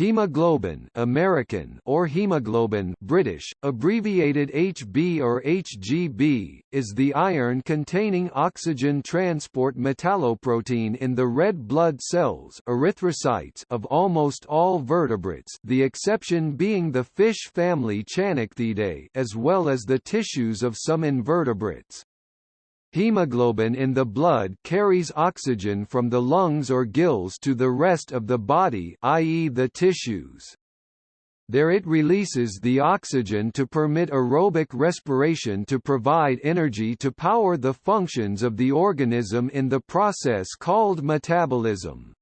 Hemoglobin American or hemoglobin British, abbreviated HB or HGB, is the iron-containing oxygen transport metalloprotein in the red blood cells erythrocytes of almost all vertebrates the exception being the fish family Channichthyidae as well as the tissues of some invertebrates. Hemoglobin in the blood carries oxygen from the lungs or gills to the rest of the body i.e. the tissues. There it releases the oxygen to permit aerobic respiration to provide energy to power the functions of the organism in the process called metabolism.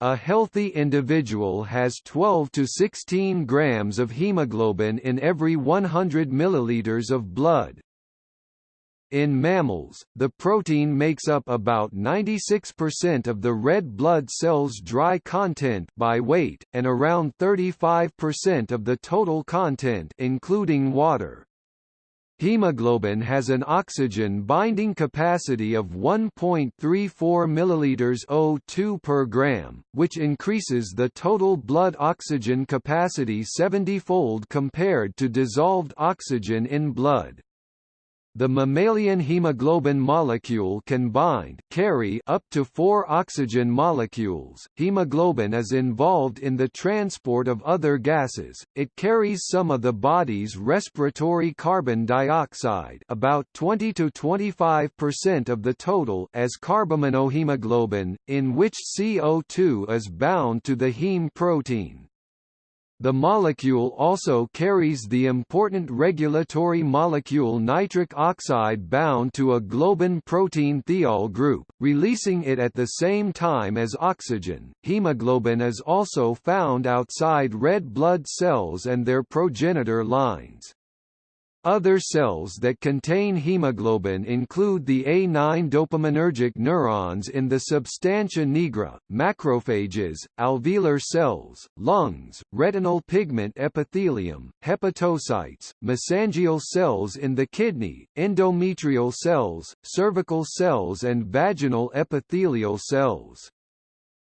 A healthy individual has 12 to 16 grams of hemoglobin in every 100 milliliters of blood. In mammals, the protein makes up about 96% of the red blood cells' dry content by weight, and around 35% of the total content including water. Hemoglobin has an oxygen binding capacity of 1.34 ml O2 per gram, which increases the total blood oxygen capacity 70-fold compared to dissolved oxygen in blood. The mammalian hemoglobin molecule can bind carry up to four oxygen molecules. Hemoglobin is involved in the transport of other gases. It carries some of the body's respiratory carbon dioxide, about 20 to 25% of the total, as carbaminohemoglobin, in which CO2 is bound to the heme protein. The molecule also carries the important regulatory molecule nitric oxide bound to a globin protein thiol group, releasing it at the same time as oxygen. Hemoglobin is also found outside red blood cells and their progenitor lines. Other cells that contain hemoglobin include the A9 dopaminergic neurons in the substantia nigra, macrophages, alveolar cells, lungs, retinal pigment epithelium, hepatocytes, mesangial cells in the kidney, endometrial cells, cervical cells and vaginal epithelial cells.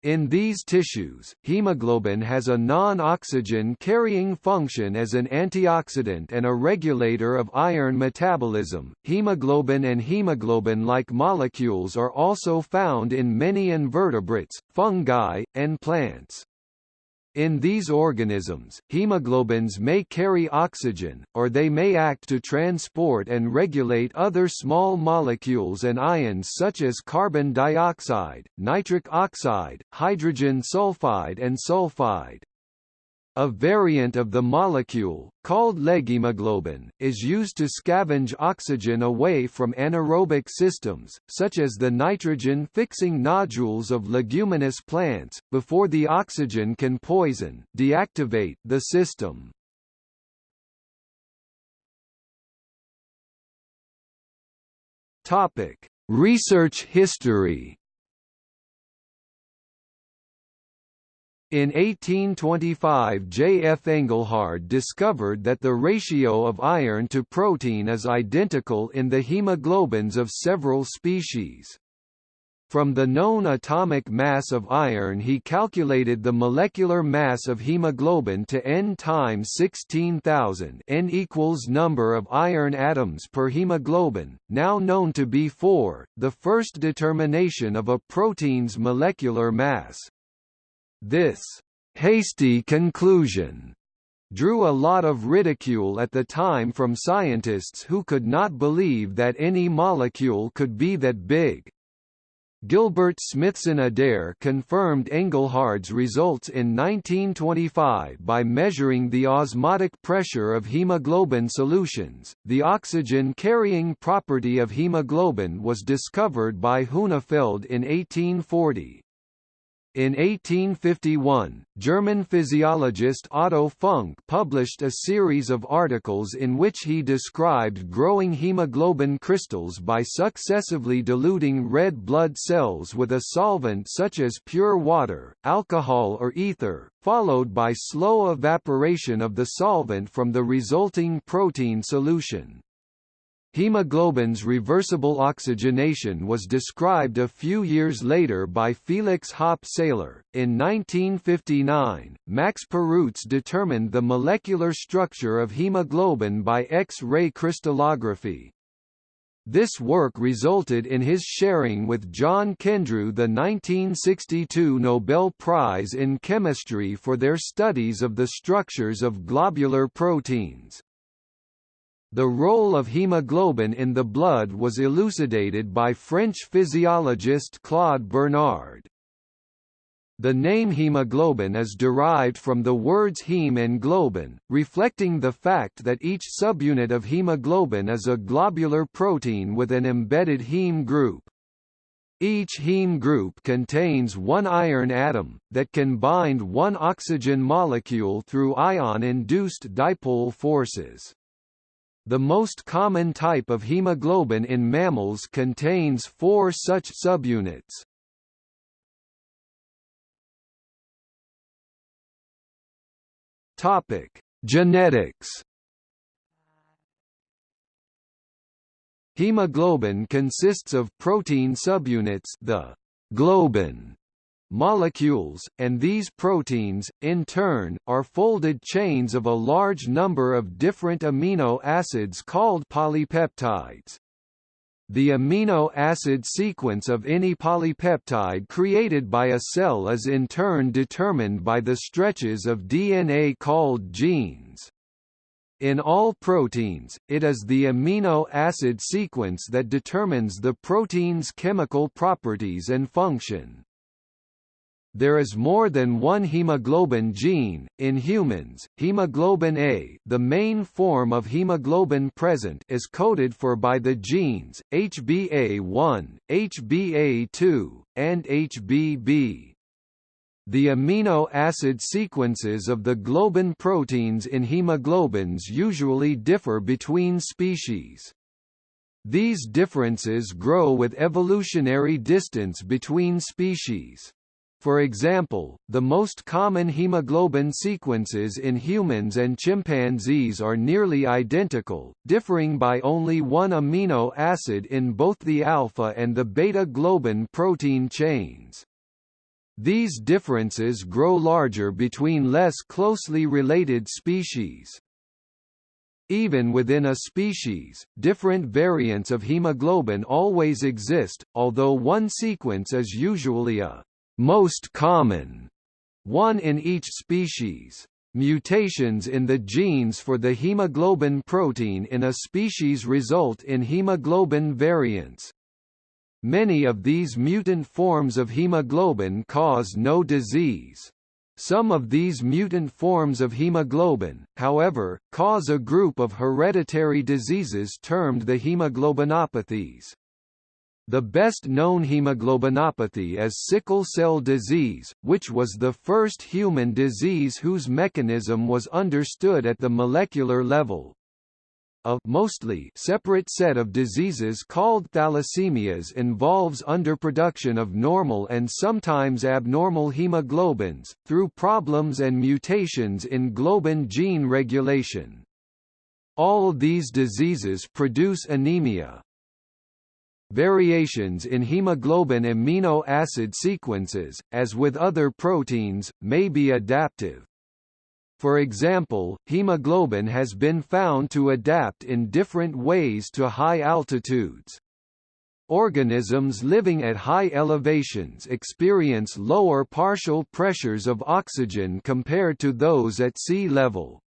In these tissues, hemoglobin has a non-oxygen carrying function as an antioxidant and a regulator of iron metabolism. Hemoglobin and hemoglobin-like molecules are also found in many invertebrates, fungi, and plants. In these organisms, hemoglobins may carry oxygen, or they may act to transport and regulate other small molecules and ions such as carbon dioxide, nitric oxide, hydrogen sulfide and sulfide. A variant of the molecule, called leghemoglobin, is used to scavenge oxygen away from anaerobic systems, such as the nitrogen-fixing nodules of leguminous plants, before the oxygen can poison deactivate the system. Research history In 1825 J. F. Engelhard discovered that the ratio of iron to protein is identical in the hemoglobins of several species. From the known atomic mass of iron he calculated the molecular mass of hemoglobin to n times 16,000 n equals number of iron atoms per hemoglobin, now known to be 4, the first determination of a protein's molecular mass. This hasty conclusion drew a lot of ridicule at the time from scientists who could not believe that any molecule could be that big. Gilbert Smithson Adair confirmed Engelhard's results in 1925 by measuring the osmotic pressure of hemoglobin solutions. The oxygen carrying property of hemoglobin was discovered by Hunefeld in 1840. In 1851, German physiologist Otto Funk published a series of articles in which he described growing hemoglobin crystals by successively diluting red blood cells with a solvent such as pure water, alcohol or ether, followed by slow evaporation of the solvent from the resulting protein solution. Hemoglobin's reversible oxygenation was described a few years later by Felix Hoppe Seyler. In 1959, Max Perutz determined the molecular structure of hemoglobin by X-ray crystallography. This work resulted in his sharing with John Kendrew the 1962 Nobel Prize in Chemistry for their studies of the structures of globular proteins. The role of hemoglobin in the blood was elucidated by French physiologist Claude Bernard. The name hemoglobin is derived from the words heme and globin, reflecting the fact that each subunit of hemoglobin is a globular protein with an embedded heme group. Each heme group contains one iron atom, that can bind one oxygen molecule through ion-induced dipole forces. The most common type of hemoglobin in mammals contains four such subunits. Topic: Genetics. Hemoglobin consists of protein subunits, the globin molecules, and these proteins, in turn, are folded chains of a large number of different amino acids called polypeptides. The amino acid sequence of any polypeptide created by a cell is in turn determined by the stretches of DNA called genes. In all proteins, it is the amino acid sequence that determines the protein's chemical properties and function. There is more than one hemoglobin gene. In humans, hemoglobin A, the main form of hemoglobin present, is coded for by the genes HbA1, HbA2, and HbB. The amino acid sequences of the globin proteins in hemoglobins usually differ between species. These differences grow with evolutionary distance between species. For example, the most common hemoglobin sequences in humans and chimpanzees are nearly identical, differing by only one amino acid in both the alpha and the beta globin protein chains. These differences grow larger between less closely related species. Even within a species, different variants of hemoglobin always exist, although one sequence is usually a most common, one in each species. Mutations in the genes for the hemoglobin protein in a species result in hemoglobin variants. Many of these mutant forms of hemoglobin cause no disease. Some of these mutant forms of hemoglobin, however, cause a group of hereditary diseases termed the hemoglobinopathies. The best-known hemoglobinopathy is sickle cell disease, which was the first human disease whose mechanism was understood at the molecular level. A mostly separate set of diseases called thalassemias involves underproduction of normal and sometimes abnormal hemoglobins, through problems and mutations in globin gene regulation. All these diseases produce anemia, Variations in hemoglobin amino acid sequences, as with other proteins, may be adaptive. For example, hemoglobin has been found to adapt in different ways to high altitudes. Organisms living at high elevations experience lower partial pressures of oxygen compared to those at sea level.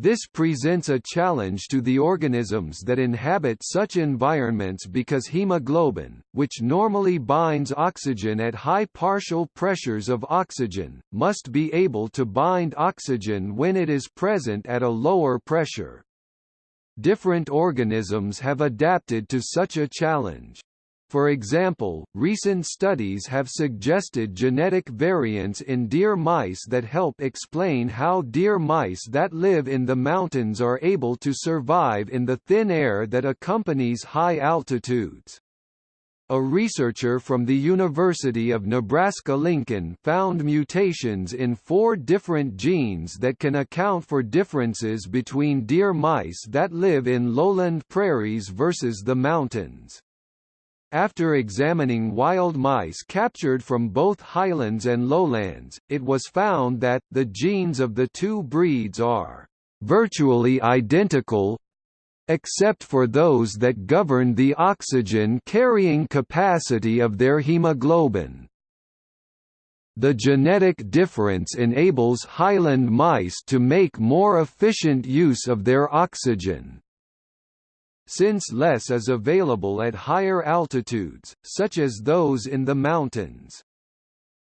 This presents a challenge to the organisms that inhabit such environments because hemoglobin, which normally binds oxygen at high partial pressures of oxygen, must be able to bind oxygen when it is present at a lower pressure. Different organisms have adapted to such a challenge. For example, recent studies have suggested genetic variants in deer mice that help explain how deer mice that live in the mountains are able to survive in the thin air that accompanies high altitudes. A researcher from the University of Nebraska-Lincoln found mutations in four different genes that can account for differences between deer mice that live in lowland prairies versus the mountains. After examining wild mice captured from both highlands and lowlands, it was found that, the genes of the two breeds are virtually identical except for those that govern the oxygen-carrying capacity of their hemoglobin. The genetic difference enables highland mice to make more efficient use of their oxygen, since less is available at higher altitudes, such as those in the mountains.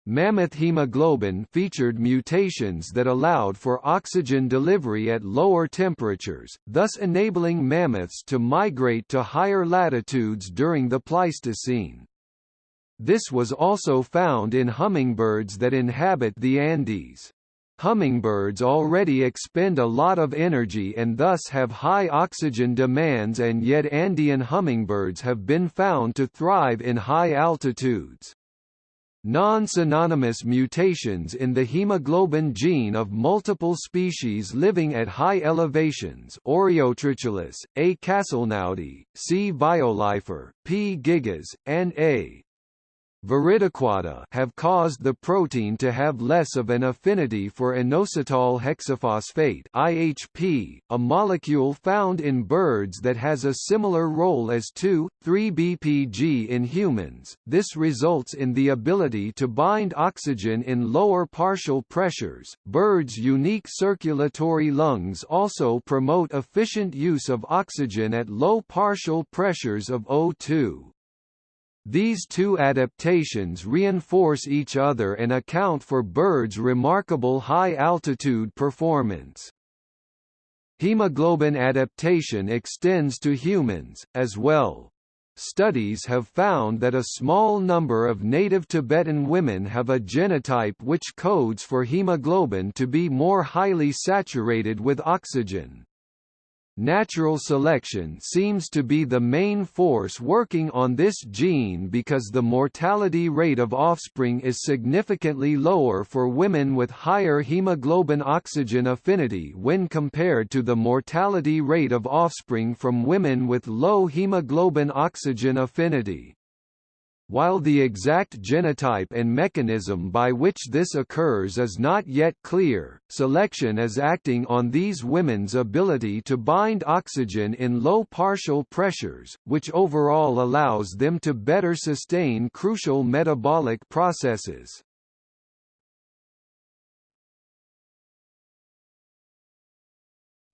Mammoth hemoglobin featured mutations that allowed for oxygen delivery at lower temperatures, thus enabling mammoths to migrate to higher latitudes during the Pleistocene. This was also found in hummingbirds that inhabit the Andes. Hummingbirds already expend a lot of energy and thus have high oxygen demands and yet Andean hummingbirds have been found to thrive in high altitudes. Non-synonymous mutations in the hemoglobin gene of multiple species living at high elevations Oreotrochilus, A. castelnaudi, C. violifer, P. gigas, and A. Have caused the protein to have less of an affinity for inositol hexaphosphate IHP, a molecule found in birds that has a similar role as 2,3-BPG in humans. This results in the ability to bind oxygen in lower partial pressures. Birds' unique circulatory lungs also promote efficient use of oxygen at low partial pressures of O2. These two adaptations reinforce each other and account for birds' remarkable high-altitude performance. Hemoglobin adaptation extends to humans, as well. Studies have found that a small number of native Tibetan women have a genotype which codes for hemoglobin to be more highly saturated with oxygen. Natural selection seems to be the main force working on this gene because the mortality rate of offspring is significantly lower for women with higher hemoglobin oxygen affinity when compared to the mortality rate of offspring from women with low hemoglobin oxygen affinity. While the exact genotype and mechanism by which this occurs is not yet clear, selection is acting on these women's ability to bind oxygen in low partial pressures, which overall allows them to better sustain crucial metabolic processes.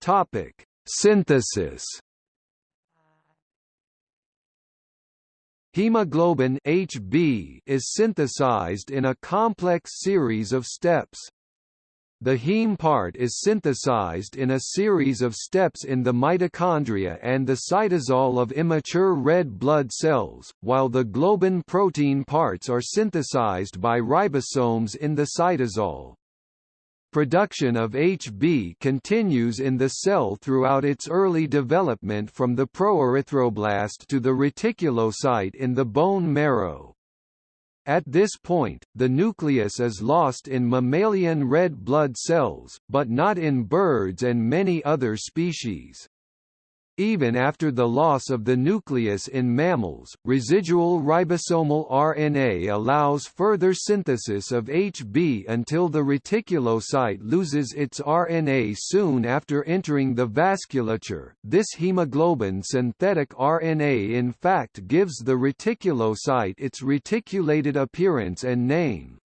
Topic: Synthesis Hemoglobin HB is synthesized in a complex series of steps. The heme part is synthesized in a series of steps in the mitochondria and the cytosol of immature red blood cells, while the globin protein parts are synthesized by ribosomes in the cytosol. Production of HB continues in the cell throughout its early development from the proerythroblast to the reticulocyte in the bone marrow. At this point, the nucleus is lost in mammalian red blood cells, but not in birds and many other species. Even after the loss of the nucleus in mammals, residual ribosomal RNA allows further synthesis of HB until the reticulocyte loses its RNA soon after entering the vasculature. This hemoglobin synthetic RNA in fact gives the reticulocyte its reticulated appearance and name.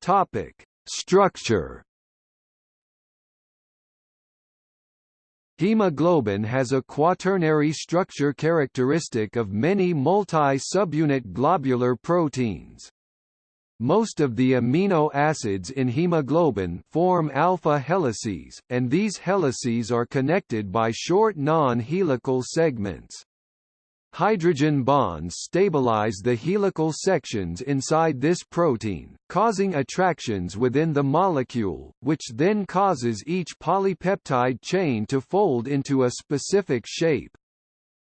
Topic: Structure Hemoglobin has a quaternary structure characteristic of many multi-subunit globular proteins. Most of the amino acids in hemoglobin form alpha helices, and these helices are connected by short non-helical segments. Hydrogen bonds stabilize the helical sections inside this protein, causing attractions within the molecule, which then causes each polypeptide chain to fold into a specific shape.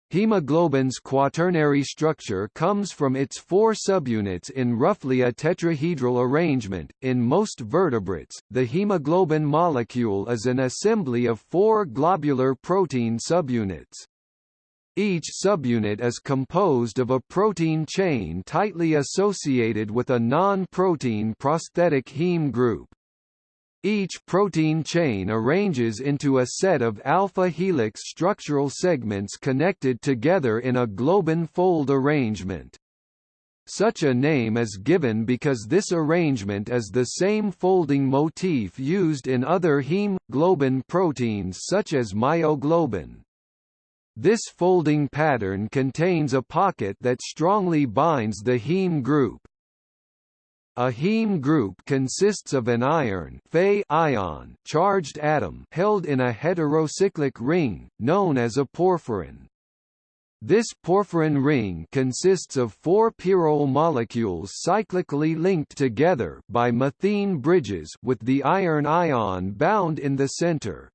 Hemoglobin's quaternary structure comes from its four subunits in roughly a tetrahedral arrangement. In most vertebrates, the hemoglobin molecule is an assembly of four globular protein subunits. Each subunit is composed of a protein chain tightly associated with a non-protein prosthetic heme group. Each protein chain arranges into a set of alpha helix structural segments connected together in a globin fold arrangement. Such a name is given because this arrangement is the same folding motif used in other heme globin proteins such as myoglobin. This folding pattern contains a pocket that strongly binds the heme group. A heme group consists of an iron ion charged atom held in a heterocyclic ring, known as a porphyrin. This porphyrin ring consists of four pyrrole molecules cyclically linked together by methine bridges with the iron ion bound in the center.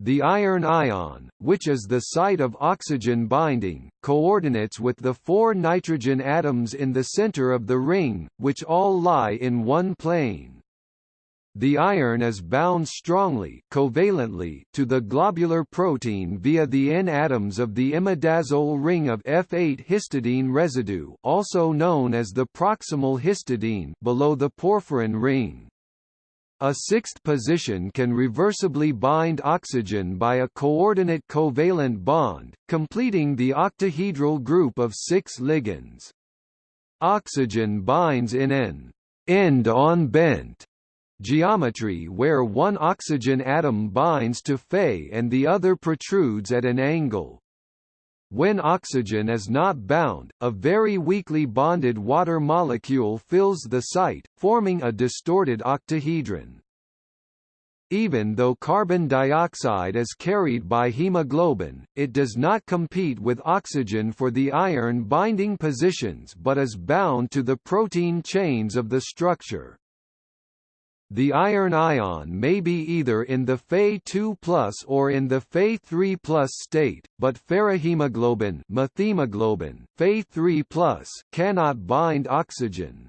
The iron ion, which is the site of oxygen binding, coordinates with the four nitrogen atoms in the center of the ring, which all lie in one plane. The iron is bound strongly covalently to the globular protein via the N atoms of the imidazole ring of F8 histidine residue also known as the proximal histidine below the porphyrin ring. A sixth position can reversibly bind oxygen by a coordinate covalent bond, completing the octahedral group of six ligands. Oxygen binds in an end-on bent geometry where one oxygen atom binds to Fe and the other protrudes at an angle. When oxygen is not bound, a very weakly bonded water molecule fills the site, forming a distorted octahedron. Even though carbon dioxide is carried by hemoglobin, it does not compete with oxygen for the iron binding positions but is bound to the protein chains of the structure. The iron ion may be either in the Fe2+ or in the Fe3+ state, but ferrihemoglobin methemoglobin, Fe3+, cannot bind oxygen.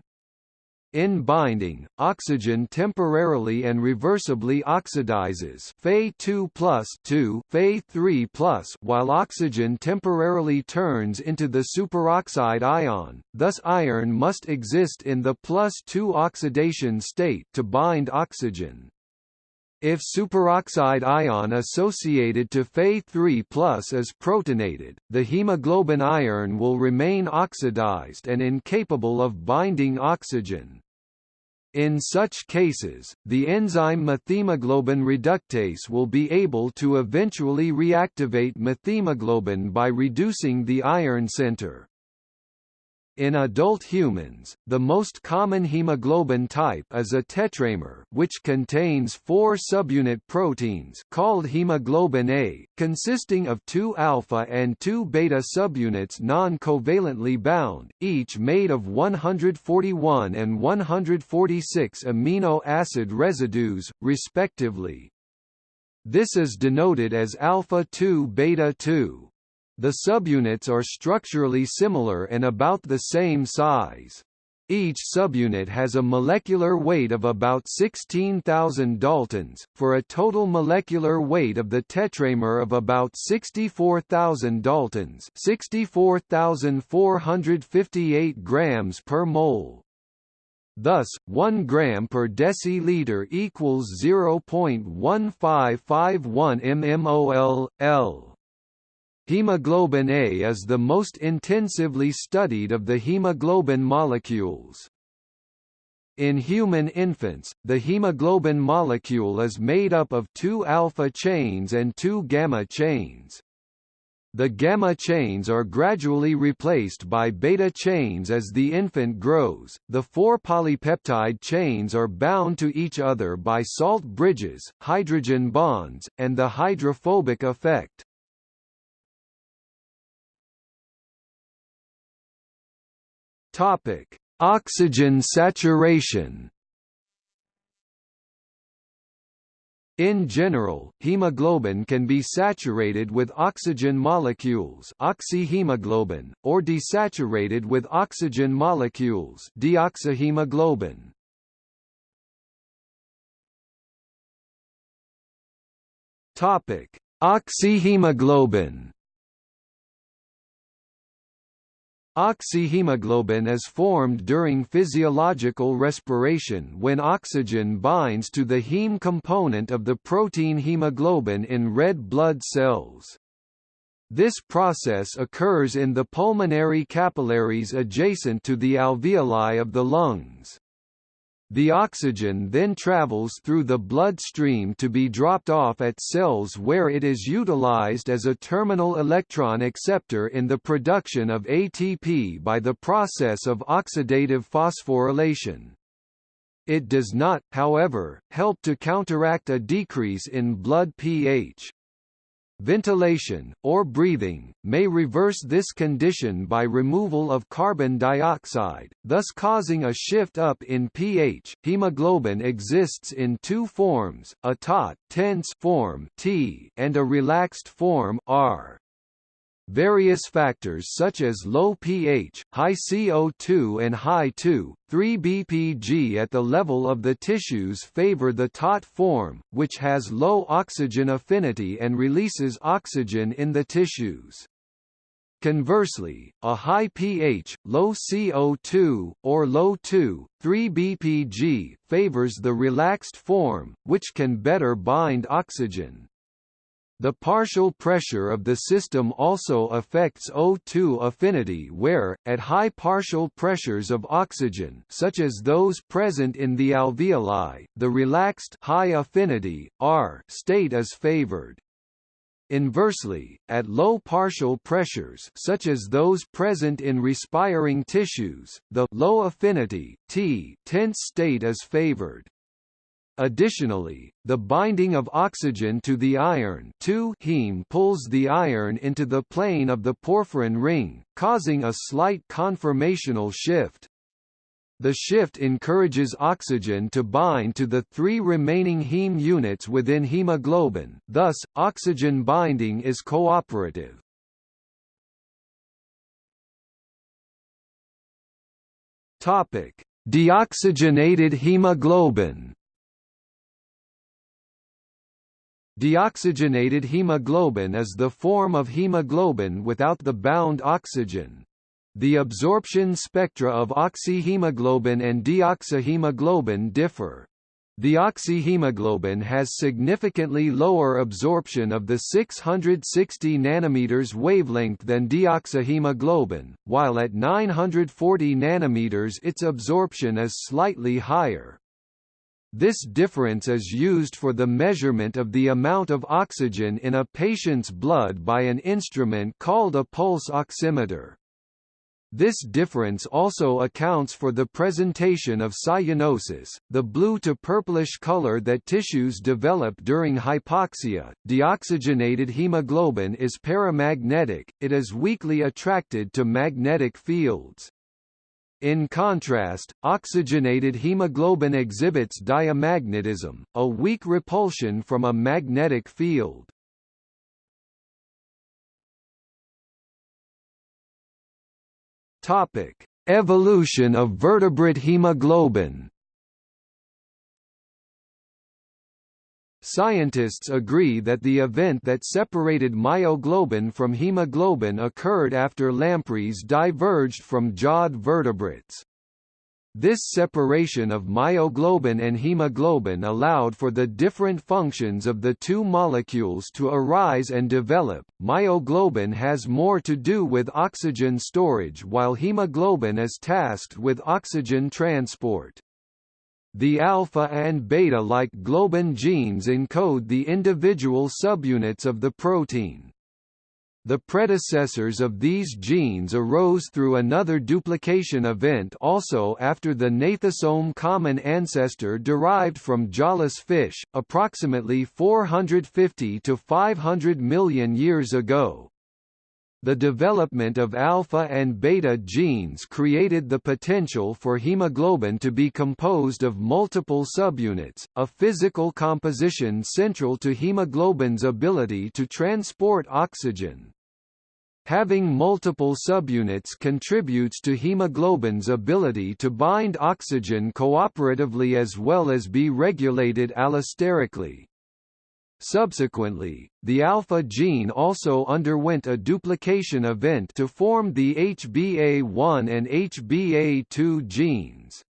In binding, oxygen temporarily and reversibly oxidizes Fe2 plus 2 Fe3 plus while oxygen temporarily turns into the superoxide ion, thus iron must exist in the plus 2 oxidation state to bind oxygen. If superoxide ion associated to Fe3 is protonated, the hemoglobin iron will remain oxidized and incapable of binding oxygen. In such cases, the enzyme methemoglobin reductase will be able to eventually reactivate methemoglobin by reducing the iron center. In adult humans, the most common hemoglobin type is a tetramer which contains four subunit proteins called hemoglobin A, consisting of two alpha and two beta subunits non-covalently bound, each made of 141 and 146 amino acid residues, respectively. This is denoted as alpha 2 beta 2. The subunits are structurally similar and about the same size. Each subunit has a molecular weight of about 16,000 daltons, for a total molecular weight of the tetramer of about 64,000 daltons 64,458 grams per mole. Thus, 1 gram per deciliter equals 0.1551 mmol, L. Hemoglobin A is the most intensively studied of the hemoglobin molecules. In human infants, the hemoglobin molecule is made up of two alpha chains and two gamma chains. The gamma chains are gradually replaced by beta chains as the infant grows. The four polypeptide chains are bound to each other by salt bridges, hydrogen bonds, and the hydrophobic effect. Topic: Oxygen saturation. In general, hemoglobin can be saturated with oxygen molecules oxyhemoglobin, or desaturated with oxygen molecules deoxyhemoglobin. Topic: Oxyhemoglobin Oxyhemoglobin is formed during physiological respiration when oxygen binds to the heme component of the protein hemoglobin in red blood cells. This process occurs in the pulmonary capillaries adjacent to the alveoli of the lungs. The oxygen then travels through the bloodstream to be dropped off at cells where it is utilized as a terminal electron acceptor in the production of ATP by the process of oxidative phosphorylation. It does not, however, help to counteract a decrease in blood pH. Ventilation, or breathing, may reverse this condition by removal of carbon dioxide, thus causing a shift up in pH. Hemoglobin exists in two forms, a taut tense form T and a relaxed form R. Various factors such as low pH, high CO2 and high 2,3-BPG at the level of the tissues favor the taut form, which has low oxygen affinity and releases oxygen in the tissues. Conversely, a high pH, low CO2, or low 2,3-BPG favors the relaxed form, which can better bind oxygen. The partial pressure of the system also affects O2 affinity where, at high partial pressures of oxygen such as those present in the alveoli, the relaxed high affinity, R state is favored. Inversely, at low partial pressures such as those present in respiring tissues, the low affinity T tense state is favored. Additionally, the binding of oxygen to the iron heme pulls the iron into the plane of the porphyrin ring, causing a slight conformational shift. The shift encourages oxygen to bind to the three remaining heme units within hemoglobin, thus, oxygen binding is cooperative. Deoxygenated hemoglobin Deoxygenated hemoglobin is the form of hemoglobin without the bound oxygen. The absorption spectra of oxyhemoglobin and deoxyhemoglobin differ. The oxyhemoglobin has significantly lower absorption of the 660 nanometers wavelength than deoxyhemoglobin, while at 940 nanometers its absorption is slightly higher. This difference is used for the measurement of the amount of oxygen in a patient's blood by an instrument called a pulse oximeter. This difference also accounts for the presentation of cyanosis, the blue to purplish color that tissues develop during hypoxia. Deoxygenated hemoglobin is paramagnetic, it is weakly attracted to magnetic fields. In contrast, oxygenated hemoglobin exhibits diamagnetism, a weak repulsion from a magnetic field. Topic: Evolution of vertebrate hemoglobin. Scientists agree that the event that separated myoglobin from hemoglobin occurred after lampreys diverged from jawed vertebrates. This separation of myoglobin and hemoglobin allowed for the different functions of the two molecules to arise and develop. Myoglobin has more to do with oxygen storage while hemoglobin is tasked with oxygen transport. The alpha and beta-like globin genes encode the individual subunits of the protein. The predecessors of these genes arose through another duplication event also after the gnathostome common ancestor derived from jawless fish, approximately 450 to 500 million years ago. The development of alpha and beta genes created the potential for hemoglobin to be composed of multiple subunits, a physical composition central to hemoglobin's ability to transport oxygen. Having multiple subunits contributes to hemoglobin's ability to bind oxygen cooperatively as well as be regulated allosterically. Subsequently, the alpha gene also underwent a duplication event to form the HBA1 and HBA2 genes.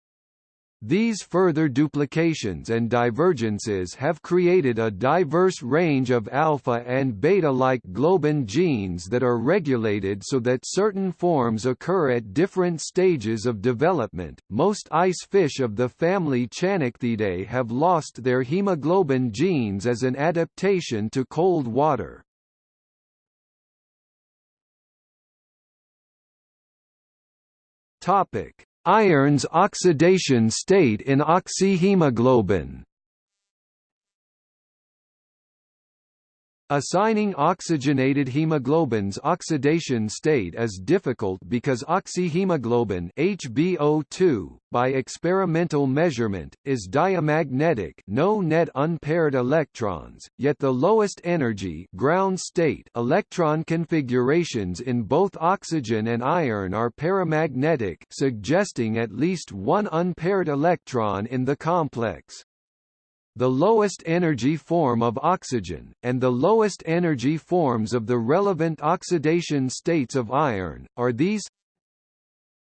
These further duplications and divergences have created a diverse range of alpha and beta-like globin genes that are regulated so that certain forms occur at different stages of development. Most ice fish of the family Channichthyidae have lost their hemoglobin genes as an adaptation to cold water. Topic: Iron's oxidation state in oxyhemoglobin Assigning oxygenated hemoglobin's oxidation state is difficult because oxyhemoglobin HbO2, by experimental measurement, is diamagnetic no net unpaired electrons, yet the lowest energy ground state electron configurations in both oxygen and iron are paramagnetic suggesting at least one unpaired electron in the complex the lowest energy form of oxygen, and the lowest energy forms of the relevant oxidation states of iron, are these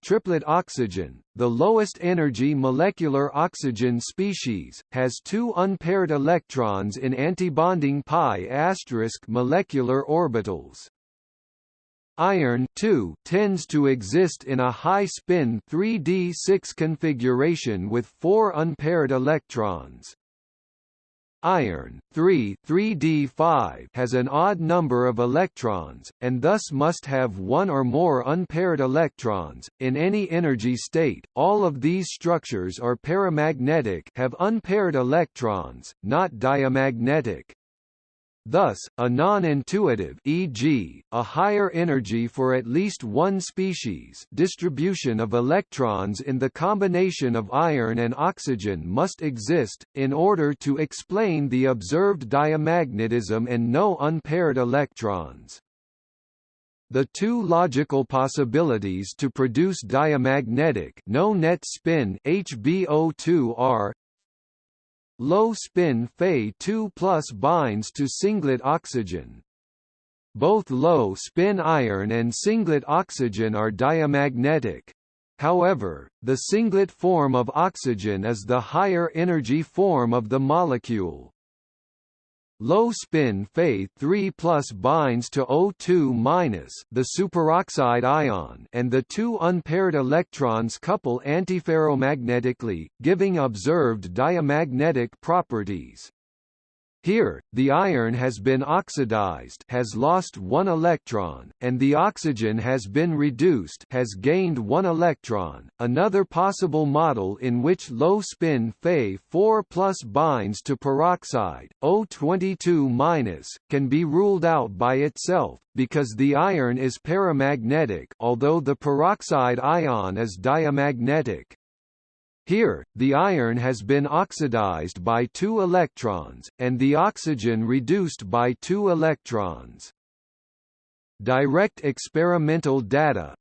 Triplet oxygen, the lowest energy molecular oxygen species, has two unpaired electrons in antibonding pi asterisk molecular orbitals. Iron 2 tends to exist in a high-spin 3d6 configuration with four unpaired electrons. Iron 3 3d5 has an odd number of electrons, and thus must have one or more unpaired electrons. In any energy state, all of these structures are paramagnetic have unpaired electrons, not diamagnetic. Thus, a non-intuitive e.g., a higher energy for at least one species distribution of electrons in the combination of iron and oxygen must exist, in order to explain the observed diamagnetism and no unpaired electrons. The two logical possibilities to produce diamagnetic no net spin HBO2 are Low spin Fe2 plus binds to singlet oxygen. Both low spin iron and singlet oxygen are diamagnetic. However, the singlet form of oxygen is the higher energy form of the molecule. Low spin Fe3 binds to O2 the superoxide ion and the two unpaired electrons couple antiferromagnetically, giving observed diamagnetic properties. Here, the iron has been oxidized has lost one electron, and the oxygen has been reduced has gained one electron. Another possible model in which low-spin Fe4 plus binds to peroxide, O22-, can be ruled out by itself, because the iron is paramagnetic although the peroxide ion is diamagnetic. Here, the iron has been oxidized by two electrons, and the oxygen reduced by two electrons. Direct experimental data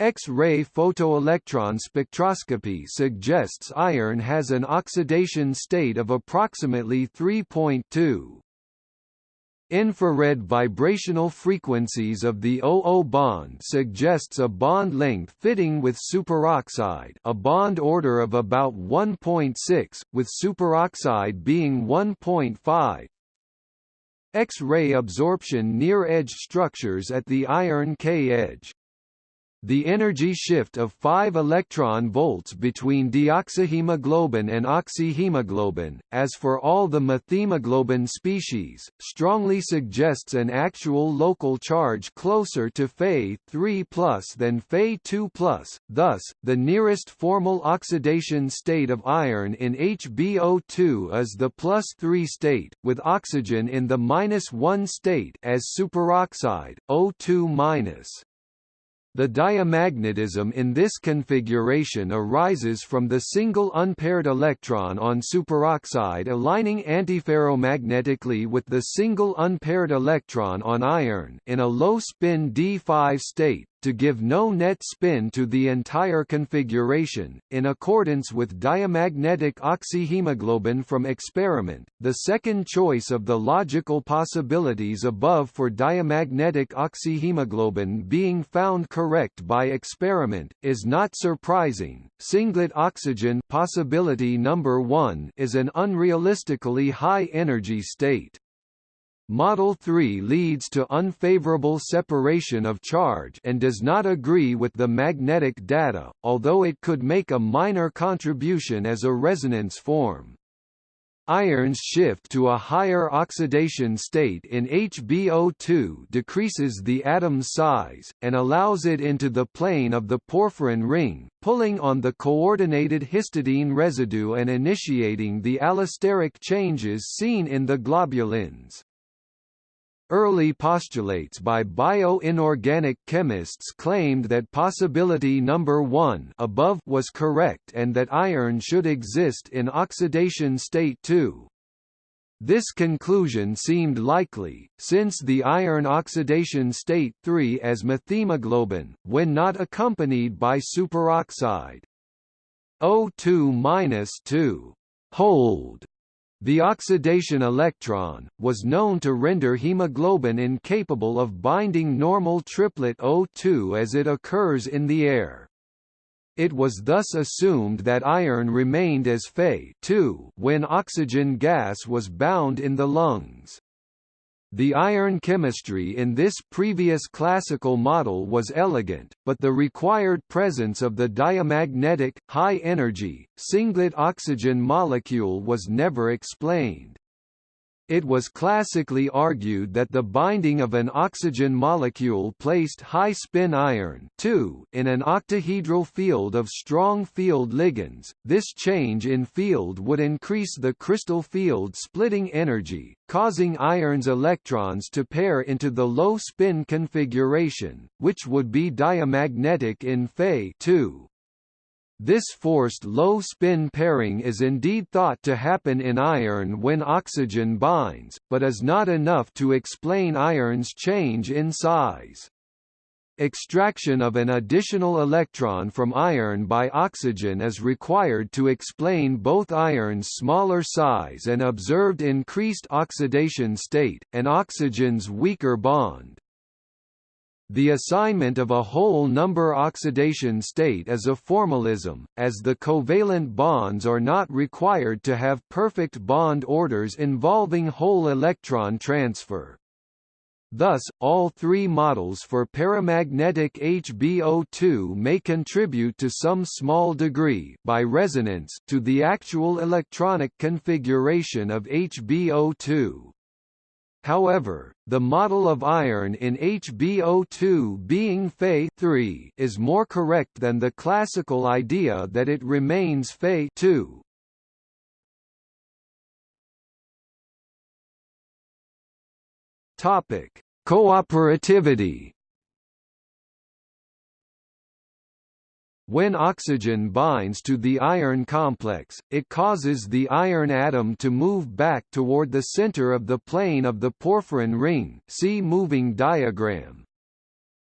X-ray photoelectron spectroscopy suggests iron has an oxidation state of approximately 3.2. Infrared vibrational frequencies of the OO bond suggests a bond length fitting with superoxide a bond order of about 1.6, with superoxide being 1.5. X-ray absorption near edge structures at the iron K edge. The energy shift of 5 electron volts between deoxyhemoglobin and oxyhemoglobin, as for all the methemoglobin species, strongly suggests an actual local charge closer to Fe3 than Fe2 thus, the nearest formal oxidation state of iron in HbO2 is the plus 3 state, with oxygen in the minus 1 state as superoxide, O2-. The diamagnetism in this configuration arises from the single unpaired electron on superoxide aligning antiferromagnetically with the single unpaired electron on iron in a low-spin d5 state, to give no net spin to the entire configuration. In accordance with diamagnetic oxyhemoglobin from experiment, the second choice of the logical possibilities above for diamagnetic oxyhemoglobin being found correct by experiment is not surprising. Singlet oxygen possibility number 1 is an unrealistically high energy state. Model 3 leads to unfavorable separation of charge and does not agree with the magnetic data, although it could make a minor contribution as a resonance form. Iron's shift to a higher oxidation state in HbO2 decreases the atom's size, and allows it into the plane of the porphyrin ring, pulling on the coordinated histidine residue and initiating the allosteric changes seen in the globulins. Early postulates by bioinorganic chemists claimed that possibility number 1 above was correct and that iron should exist in oxidation state 2. This conclusion seemed likely, since the iron oxidation state 3 as methemoglobin, when not accompanied by superoxide. O2-2 hold the oxidation electron, was known to render hemoglobin incapable of binding normal triplet O2 as it occurs in the air. It was thus assumed that iron remained as Fe when oxygen gas was bound in the lungs. The iron chemistry in this previous classical model was elegant, but the required presence of the diamagnetic, high-energy, singlet oxygen molecule was never explained. It was classically argued that the binding of an oxygen molecule placed high-spin iron in an octahedral field of strong field ligands. This change in field would increase the crystal field splitting energy, causing iron's electrons to pair into the low-spin configuration, which would be diamagnetic in Fe 2. This forced low-spin pairing is indeed thought to happen in iron when oxygen binds, but is not enough to explain iron's change in size. Extraction of an additional electron from iron by oxygen is required to explain both iron's smaller size and observed increased oxidation state, and oxygen's weaker bond. The assignment of a whole number oxidation state is a formalism, as the covalent bonds are not required to have perfect bond orders involving whole electron transfer. Thus, all three models for paramagnetic HbO2 may contribute to some small degree by resonance to the actual electronic configuration of HbO2. However, the model of iron in HbO2 being Fe 3 is more correct than the classical idea that it remains Fe 2. Topic: Cooperativity When oxygen binds to the iron complex, it causes the iron atom to move back toward the center of the plane of the porphyrin ring see moving diagram.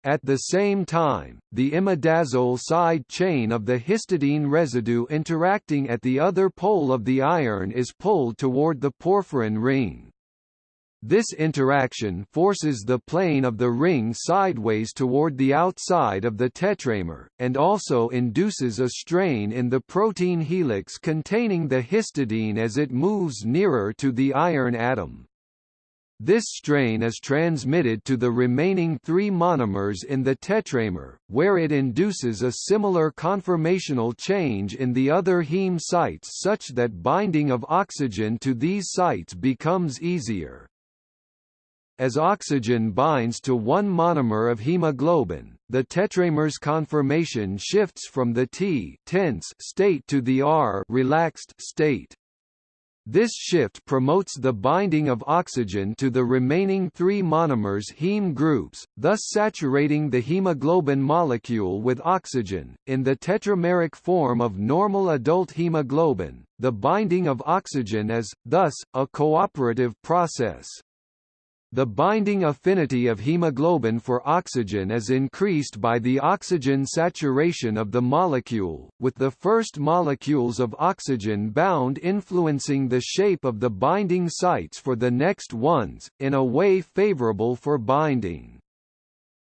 At the same time, the imidazole side chain of the histidine residue interacting at the other pole of the iron is pulled toward the porphyrin ring. This interaction forces the plane of the ring sideways toward the outside of the tetramer, and also induces a strain in the protein helix containing the histidine as it moves nearer to the iron atom. This strain is transmitted to the remaining three monomers in the tetramer, where it induces a similar conformational change in the other heme sites such that binding of oxygen to these sites becomes easier. As oxygen binds to one monomer of hemoglobin, the tetramer's conformation shifts from the T tense state to the R relaxed state. This shift promotes the binding of oxygen to the remaining three monomers heme groups, thus saturating the hemoglobin molecule with oxygen. In the tetrameric form of normal adult hemoglobin, the binding of oxygen is, thus, a cooperative process. The binding affinity of hemoglobin for oxygen is increased by the oxygen saturation of the molecule, with the first molecules of oxygen bound influencing the shape of the binding sites for the next ones, in a way favorable for binding.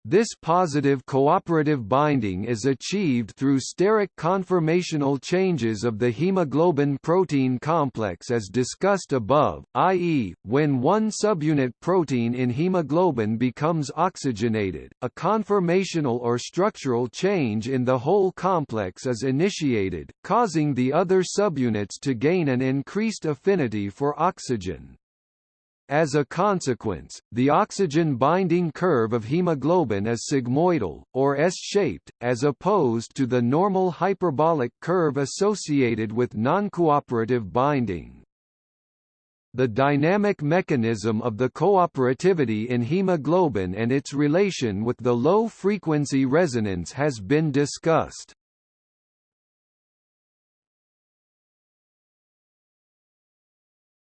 This positive cooperative binding is achieved through steric conformational changes of the hemoglobin protein complex as discussed above, i.e., when one subunit protein in hemoglobin becomes oxygenated, a conformational or structural change in the whole complex is initiated, causing the other subunits to gain an increased affinity for oxygen. As a consequence, the oxygen binding curve of hemoglobin is sigmoidal, or S-shaped, as opposed to the normal hyperbolic curve associated with noncooperative binding. The dynamic mechanism of the cooperativity in hemoglobin and its relation with the low-frequency resonance has been discussed.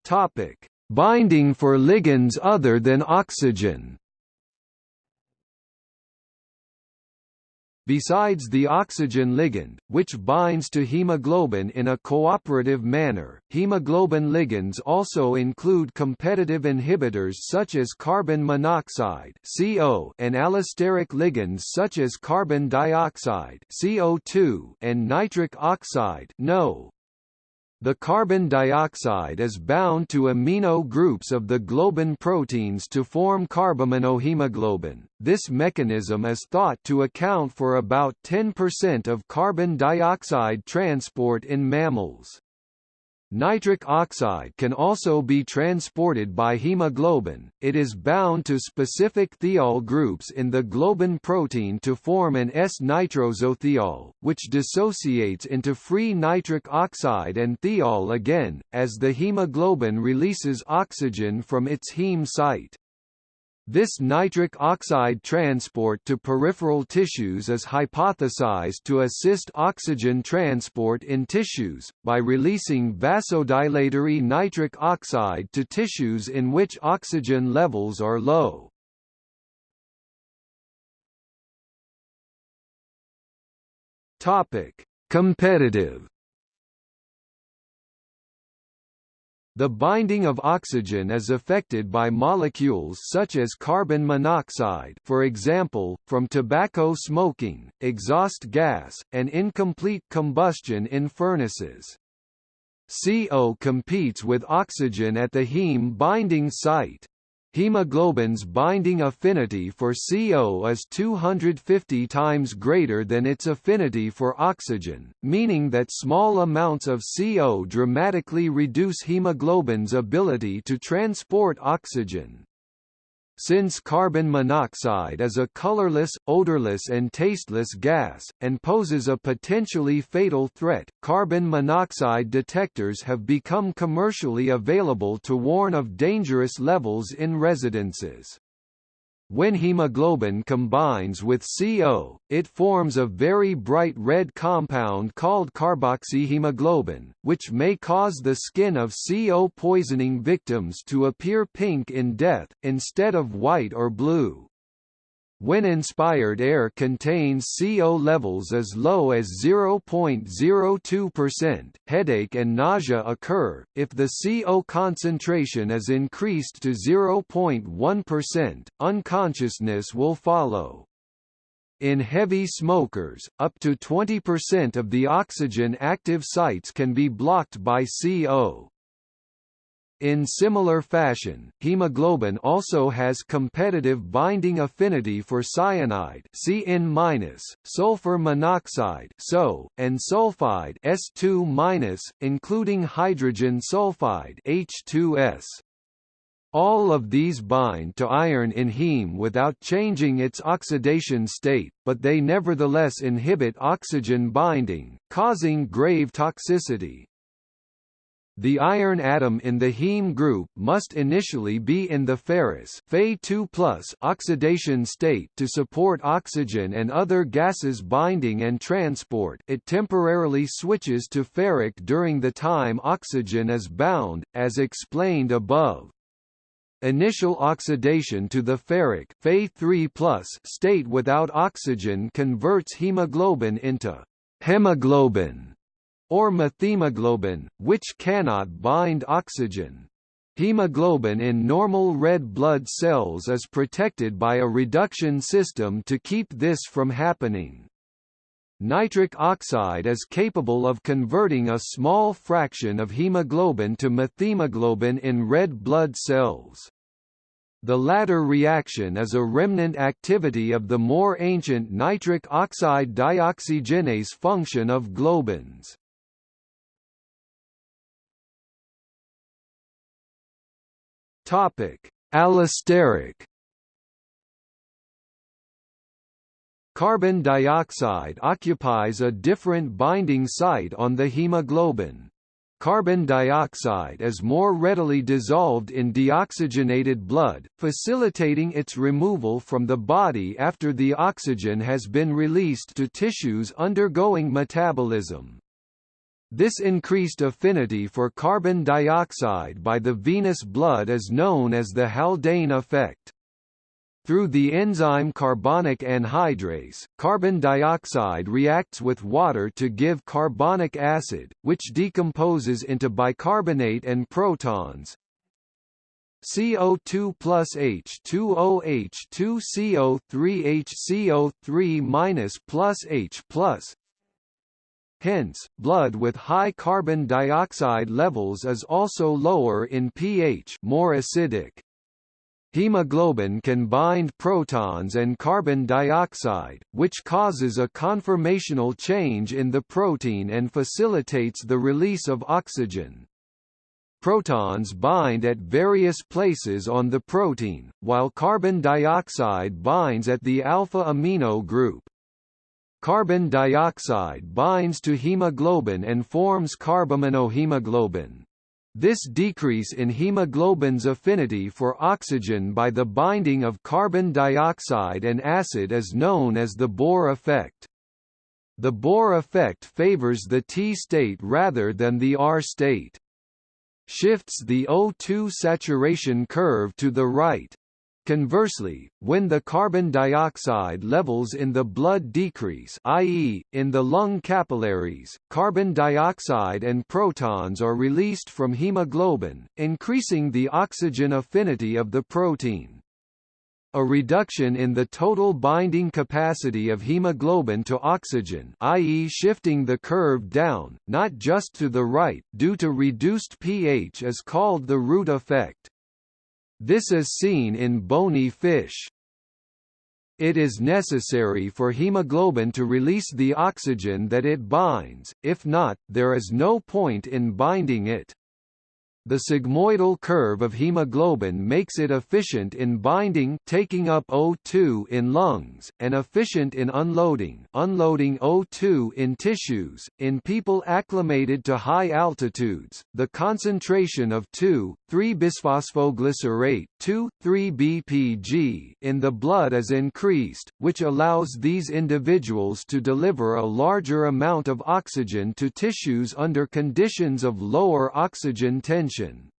Topic: Binding for ligands other than oxygen Besides the oxygen ligand, which binds to hemoglobin in a cooperative manner, hemoglobin ligands also include competitive inhibitors such as carbon monoxide (CO) and allosteric ligands such as carbon dioxide (CO2) and nitric oxide (NO). The carbon dioxide is bound to amino groups of the globin proteins to form carbaminohemoglobin. This mechanism is thought to account for about 10% of carbon dioxide transport in mammals. Nitric oxide can also be transported by hemoglobin, it is bound to specific thiol groups in the globin protein to form an S-nitrosothiol, which dissociates into free nitric oxide and thiol again, as the hemoglobin releases oxygen from its heme site. This nitric oxide transport to peripheral tissues is hypothesized to assist oxygen transport in tissues, by releasing vasodilatory nitric oxide to tissues in which oxygen levels are low. Competitive The binding of oxygen is affected by molecules such as carbon monoxide for example, from tobacco smoking, exhaust gas, and incomplete combustion in furnaces. CO competes with oxygen at the heme binding site. Hemoglobin's binding affinity for CO is 250 times greater than its affinity for oxygen, meaning that small amounts of CO dramatically reduce hemoglobin's ability to transport oxygen. Since carbon monoxide is a colorless, odorless and tasteless gas, and poses a potentially fatal threat, carbon monoxide detectors have become commercially available to warn of dangerous levels in residences. When hemoglobin combines with CO, it forms a very bright red compound called carboxyhemoglobin, which may cause the skin of CO poisoning victims to appear pink in death, instead of white or blue. When inspired air contains CO levels as low as 0.02%, headache and nausea occur. If the CO concentration is increased to 0.1%, unconsciousness will follow. In heavy smokers, up to 20% of the oxygen active sites can be blocked by CO. In similar fashion, hemoglobin also has competitive binding affinity for cyanide Cn-, sulfur monoxide SO, and sulfide S2-, including hydrogen sulfide H2S. All of these bind to iron in heme without changing its oxidation state, but they nevertheless inhibit oxygen binding, causing grave toxicity. The iron atom in the heme group must initially be in the ferrous Fe2+ oxidation state to support oxygen and other gases binding and transport it temporarily switches to ferric during the time oxygen is bound, as explained above. Initial oxidation to the ferric Fe3+ state without oxygen converts hemoglobin into hemiglobin or methemoglobin, which cannot bind oxygen. Hemoglobin in normal red blood cells is protected by a reduction system to keep this from happening. Nitric oxide is capable of converting a small fraction of hemoglobin to methemoglobin in red blood cells. The latter reaction is a remnant activity of the more ancient nitric oxide dioxygenase function of globins. Topic: Allosteric Carbon dioxide occupies a different binding site on the hemoglobin. Carbon dioxide is more readily dissolved in deoxygenated blood, facilitating its removal from the body after the oxygen has been released to tissues undergoing metabolism. This increased affinity for carbon dioxide by the venous blood is known as the Haldane effect. Through the enzyme carbonic anhydrase, carbon dioxide reacts with water to give carbonic acid, which decomposes into bicarbonate and protons. CO2 plus H2O H2CO3 HCO3 minus plus H plus. Hence, blood with high carbon dioxide levels is also lower in pH, more acidic. Hemoglobin can bind protons and carbon dioxide, which causes a conformational change in the protein and facilitates the release of oxygen. Protons bind at various places on the protein, while carbon dioxide binds at the alpha amino group. Carbon dioxide binds to hemoglobin and forms carbaminohemoglobin. This decrease in hemoglobin's affinity for oxygen by the binding of carbon dioxide and acid is known as the Bohr effect. The Bohr effect favors the T state rather than the R state. Shifts the O2 saturation curve to the right, Conversely, when the carbon dioxide levels in the blood decrease i.e., in the lung capillaries, carbon dioxide and protons are released from hemoglobin, increasing the oxygen affinity of the protein. A reduction in the total binding capacity of hemoglobin to oxygen i.e. shifting the curve down, not just to the right, due to reduced pH is called the Root effect. This is seen in bony fish. It is necessary for hemoglobin to release the oxygen that it binds, if not, there is no point in binding it. The sigmoidal curve of hemoglobin makes it efficient in binding taking up O2 in lungs, and efficient in unloading unloading O2 in tissues. In people acclimated to high altitudes, the concentration of 2,3-bisphosphoglycerate 2,3-BPG in the blood is increased, which allows these individuals to deliver a larger amount of oxygen to tissues under conditions of lower oxygen tension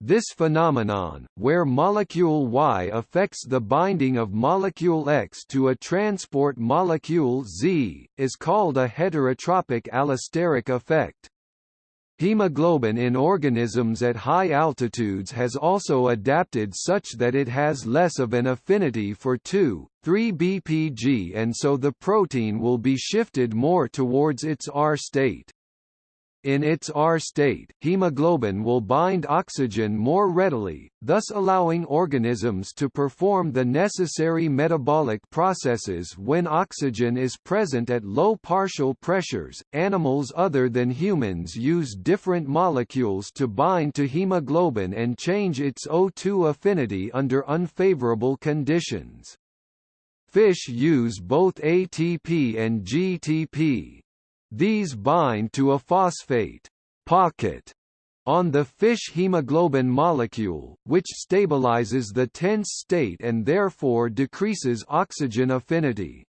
this phenomenon, where molecule Y affects the binding of molecule X to a transport molecule Z, is called a heterotropic allosteric effect. Hemoglobin in organisms at high altitudes has also adapted such that it has less of an affinity for 2,3-BPG and so the protein will be shifted more towards its R state. In its R state, hemoglobin will bind oxygen more readily, thus allowing organisms to perform the necessary metabolic processes when oxygen is present at low partial pressures. Animals other than humans use different molecules to bind to hemoglobin and change its O2 affinity under unfavorable conditions. Fish use both ATP and GTP, these bind to a phosphate pocket on the fish hemoglobin molecule, which stabilizes the tense state and therefore decreases oxygen affinity.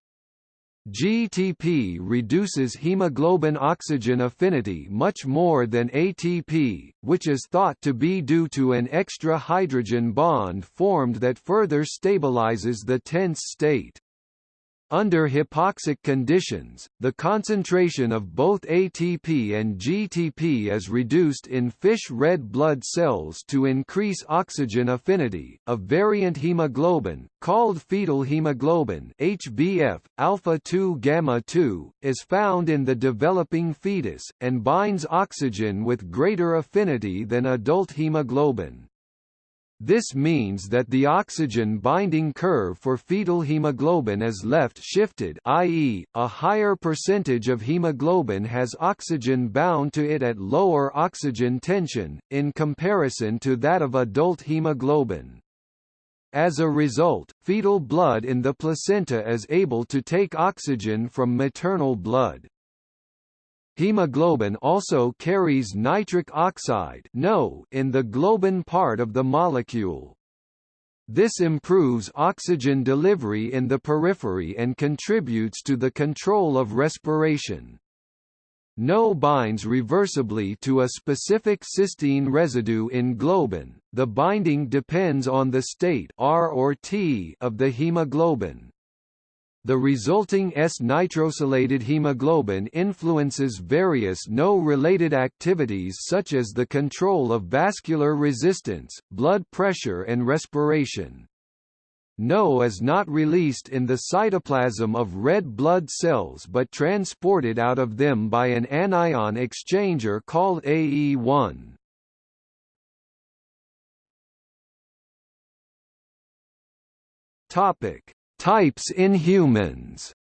GTP reduces hemoglobin oxygen affinity much more than ATP, which is thought to be due to an extra hydrogen bond formed that further stabilizes the tense state. Under hypoxic conditions, the concentration of both ATP and GTP is reduced in fish red blood cells to increase oxygen affinity. A variant hemoglobin, called fetal hemoglobin (HbF alpha 2 gamma 2), is found in the developing fetus and binds oxygen with greater affinity than adult hemoglobin. This means that the oxygen binding curve for fetal hemoglobin is left shifted i.e., a higher percentage of hemoglobin has oxygen bound to it at lower oxygen tension, in comparison to that of adult hemoglobin. As a result, fetal blood in the placenta is able to take oxygen from maternal blood. Hemoglobin also carries nitric oxide (NO) in the globin part of the molecule. This improves oxygen delivery in the periphery and contributes to the control of respiration. NO binds reversibly to a specific cysteine residue in globin. The binding depends on the state R or T of the hemoglobin. The resulting S-nitrosylated hemoglobin influences various NO-related activities such as the control of vascular resistance, blood pressure and respiration. NO is not released in the cytoplasm of red blood cells but transported out of them by an anion exchanger called AE1. Topic: Types in humans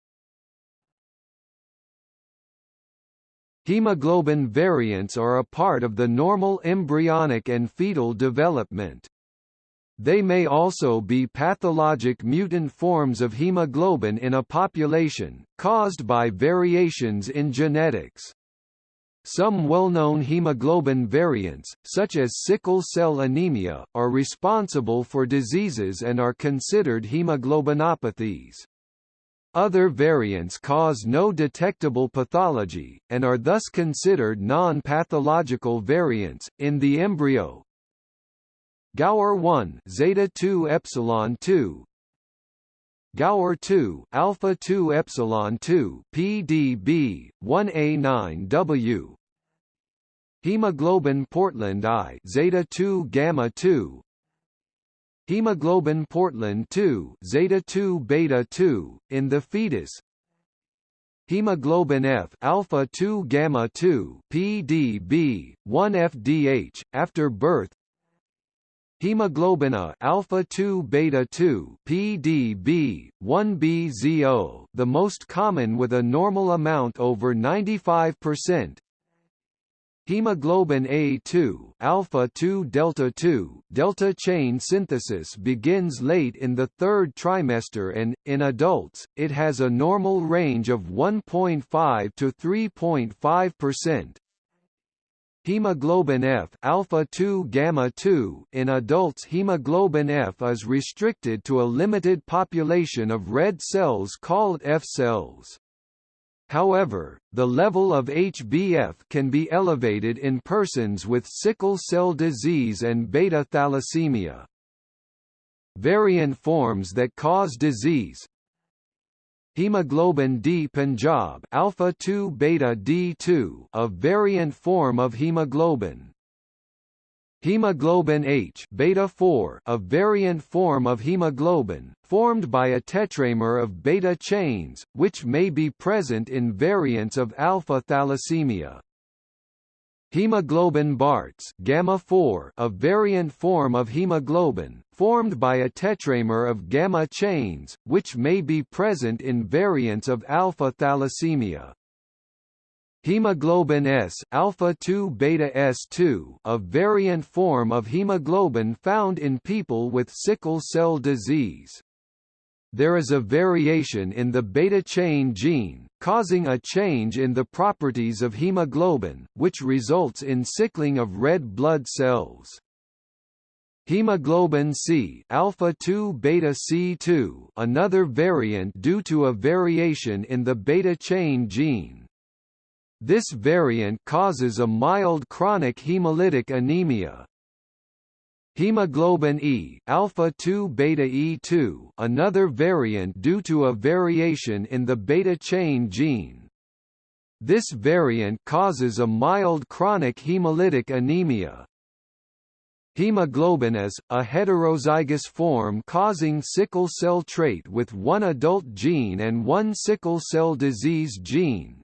Hemoglobin variants are a part of the normal embryonic and fetal development. They may also be pathologic mutant forms of hemoglobin in a population, caused by variations in genetics. Some well-known hemoglobin variants, such as sickle cell anemia, are responsible for diseases and are considered hemoglobinopathies. Other variants cause no detectable pathology, and are thus considered non-pathological variants. In the embryo, Gower 1 zeta 2 epsilon 2 Gower 2 alpha 2 epsilon 2 PDB 1A9W Hemoglobin Portland I zeta 2 gamma 2 Hemoglobin Portland 2 zeta 2 beta 2 in the fetus. Hemoglobin F alpha 2 gamma 2 PDB 1 FDH after birth Hemoglobin A alpha 2 beta 2 PDB 1BZO the most common with a normal amount over 95% Hemoglobin A2 alpha 2 delta 2 delta chain synthesis begins late in the third trimester and in adults it has a normal range of 1.5 to 3.5%. Hemoglobin F alpha 2 gamma 2 in adults hemoglobin F is restricted to a limited population of red cells called F cells. However, the level of HbF can be elevated in persons with sickle cell disease and beta thalassemia. Variant forms that cause disease, Hemoglobin D Punjab alpha 2 beta D2 a variant form of hemoglobin. Hemoglobin H beta 4 a variant form of hemoglobin, formed by a tetramer of beta chains, which may be present in variants of alpha thalassemia. Hemoglobin Barts gamma 4 a variant form of hemoglobin, formed by a tetramer of gamma chains, which may be present in variants of alpha thalassemia. Hemoglobin S alpha 2 beta S2 a variant form of hemoglobin found in people with sickle cell disease. There is a variation in the beta chain gene, causing a change in the properties of hemoglobin, which results in sickling of red blood cells. Hemoglobin C alpha 2 beta C2 another variant due to a variation in the beta chain gene. This variant causes a mild chronic hemolytic anemia. Hemoglobin E alpha 2 beta E2 another variant due to a variation in the beta chain gene. This variant causes a mild chronic hemolytic anemia. Hemoglobin is, a heterozygous form causing sickle cell trait with one adult gene and one sickle cell disease gene,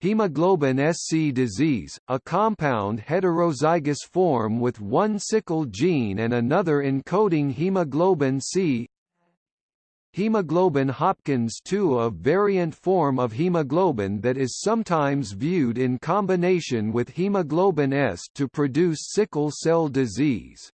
Hemoglobin SC disease, a compound heterozygous form with one sickle gene and another encoding hemoglobin C Hemoglobin Hopkins 2 a variant form of hemoglobin that is sometimes viewed in combination with hemoglobin S to produce sickle cell disease.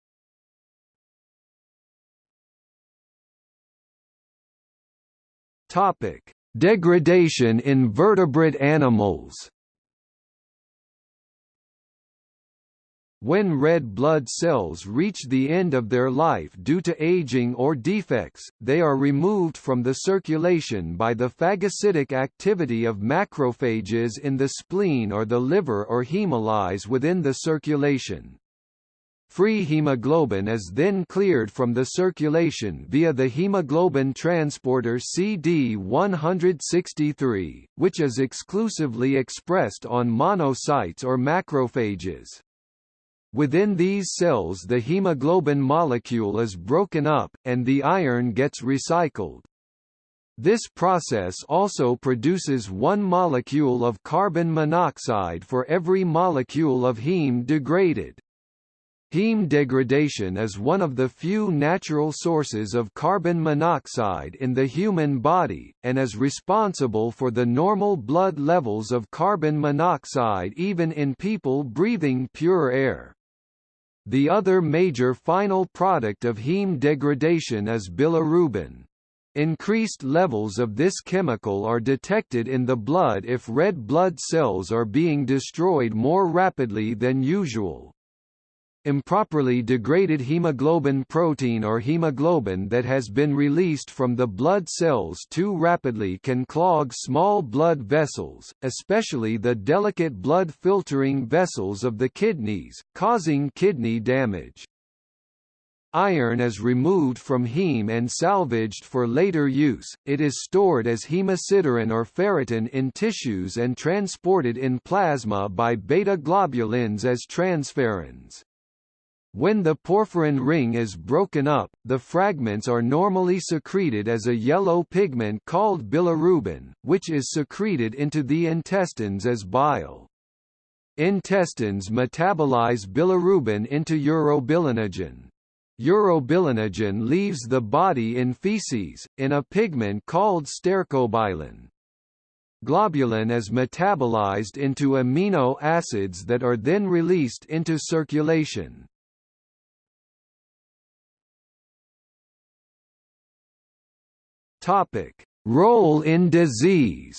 Topic: Degradation in vertebrate animals When red blood cells reach the end of their life due to aging or defects, they are removed from the circulation by the phagocytic activity of macrophages in the spleen or the liver or hemolyze within the circulation. Free hemoglobin is then cleared from the circulation via the hemoglobin transporter CD163, which is exclusively expressed on monocytes or macrophages. Within these cells the hemoglobin molecule is broken up, and the iron gets recycled. This process also produces one molecule of carbon monoxide for every molecule of heme degraded. Heme degradation is one of the few natural sources of carbon monoxide in the human body, and is responsible for the normal blood levels of carbon monoxide even in people breathing pure air. The other major final product of heme degradation is bilirubin. Increased levels of this chemical are detected in the blood if red blood cells are being destroyed more rapidly than usual. Improperly degraded hemoglobin protein or hemoglobin that has been released from the blood cells too rapidly can clog small blood vessels, especially the delicate blood filtering vessels of the kidneys, causing kidney damage. Iron is removed from heme and salvaged for later use, it is stored as hemosiderin or ferritin in tissues and transported in plasma by beta-globulins as transferrins. When the porphyrin ring is broken up, the fragments are normally secreted as a yellow pigment called bilirubin, which is secreted into the intestines as bile. Intestines metabolize bilirubin into urobilinogen. Urobilinogen leaves the body in feces, in a pigment called stercobilin. Globulin is metabolized into amino acids that are then released into circulation. Topic: Role in disease.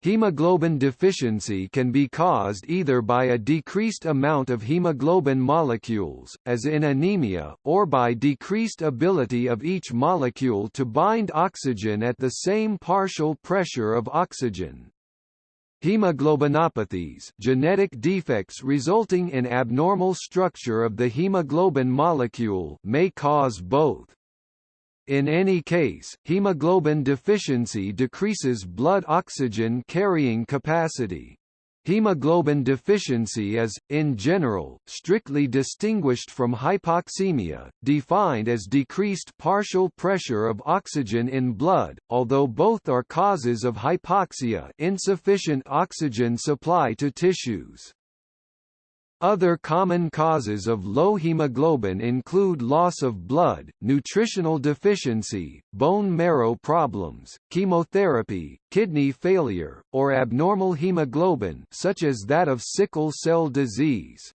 Hemoglobin deficiency can be caused either by a decreased amount of hemoglobin molecules, as in anemia, or by decreased ability of each molecule to bind oxygen at the same partial pressure of oxygen. Hemoglobinopathies genetic defects resulting in abnormal structure of the hemoglobin molecule may cause both. In any case, hemoglobin deficiency decreases blood oxygen carrying capacity. Hemoglobin deficiency is, in general, strictly distinguished from hypoxemia, defined as decreased partial pressure of oxygen in blood, although both are causes of hypoxia insufficient oxygen supply to tissues. Other common causes of low hemoglobin include loss of blood, nutritional deficiency, bone marrow problems, chemotherapy, kidney failure, or abnormal hemoglobin such as that of sickle cell disease.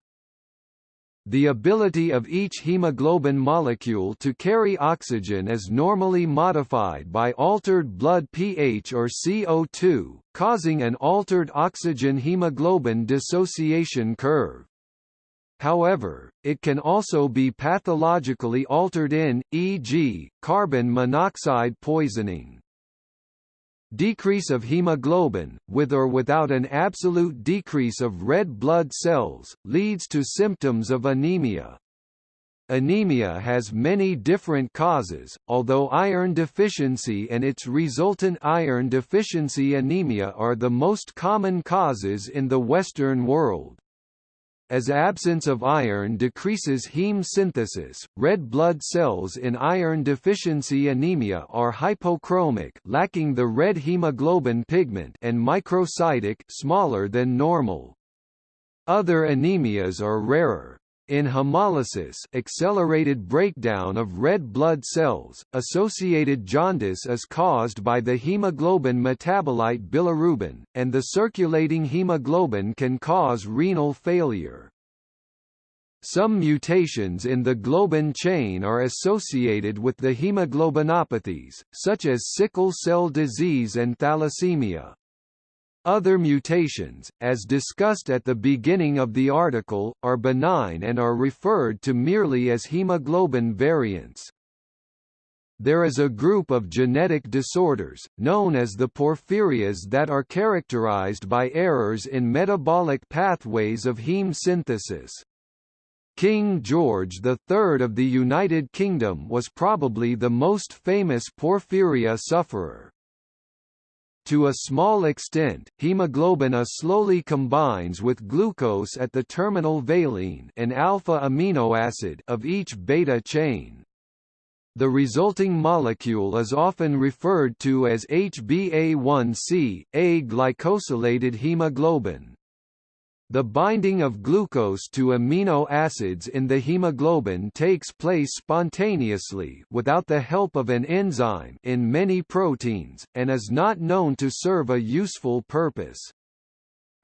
The ability of each hemoglobin molecule to carry oxygen is normally modified by altered blood pH or CO2, causing an altered oxygen-hemoglobin dissociation curve. However, it can also be pathologically altered in, e.g., carbon monoxide poisoning. Decrease of hemoglobin, with or without an absolute decrease of red blood cells, leads to symptoms of anemia. Anemia has many different causes, although iron deficiency and its resultant iron deficiency anemia are the most common causes in the Western world. As absence of iron decreases heme synthesis, red blood cells in iron deficiency anemia are hypochromic lacking the red hemoglobin pigment and microcytic smaller than normal. Other anemias are rarer. In hemolysis accelerated breakdown of red blood cells, associated jaundice is caused by the hemoglobin metabolite bilirubin, and the circulating hemoglobin can cause renal failure. Some mutations in the globin chain are associated with the hemoglobinopathies, such as sickle cell disease and thalassemia. Other mutations, as discussed at the beginning of the article, are benign and are referred to merely as hemoglobin variants. There is a group of genetic disorders, known as the porphyrias that are characterized by errors in metabolic pathways of heme synthesis. King George III of the United Kingdom was probably the most famous porphyria sufferer. To a small extent, hemoglobin A slowly combines with glucose at the terminal valine an alpha amino acid of each beta chain. The resulting molecule is often referred to as HbA1c, A glycosylated hemoglobin. The binding of glucose to amino acids in the hemoglobin takes place spontaneously without the help of an enzyme in many proteins, and is not known to serve a useful purpose.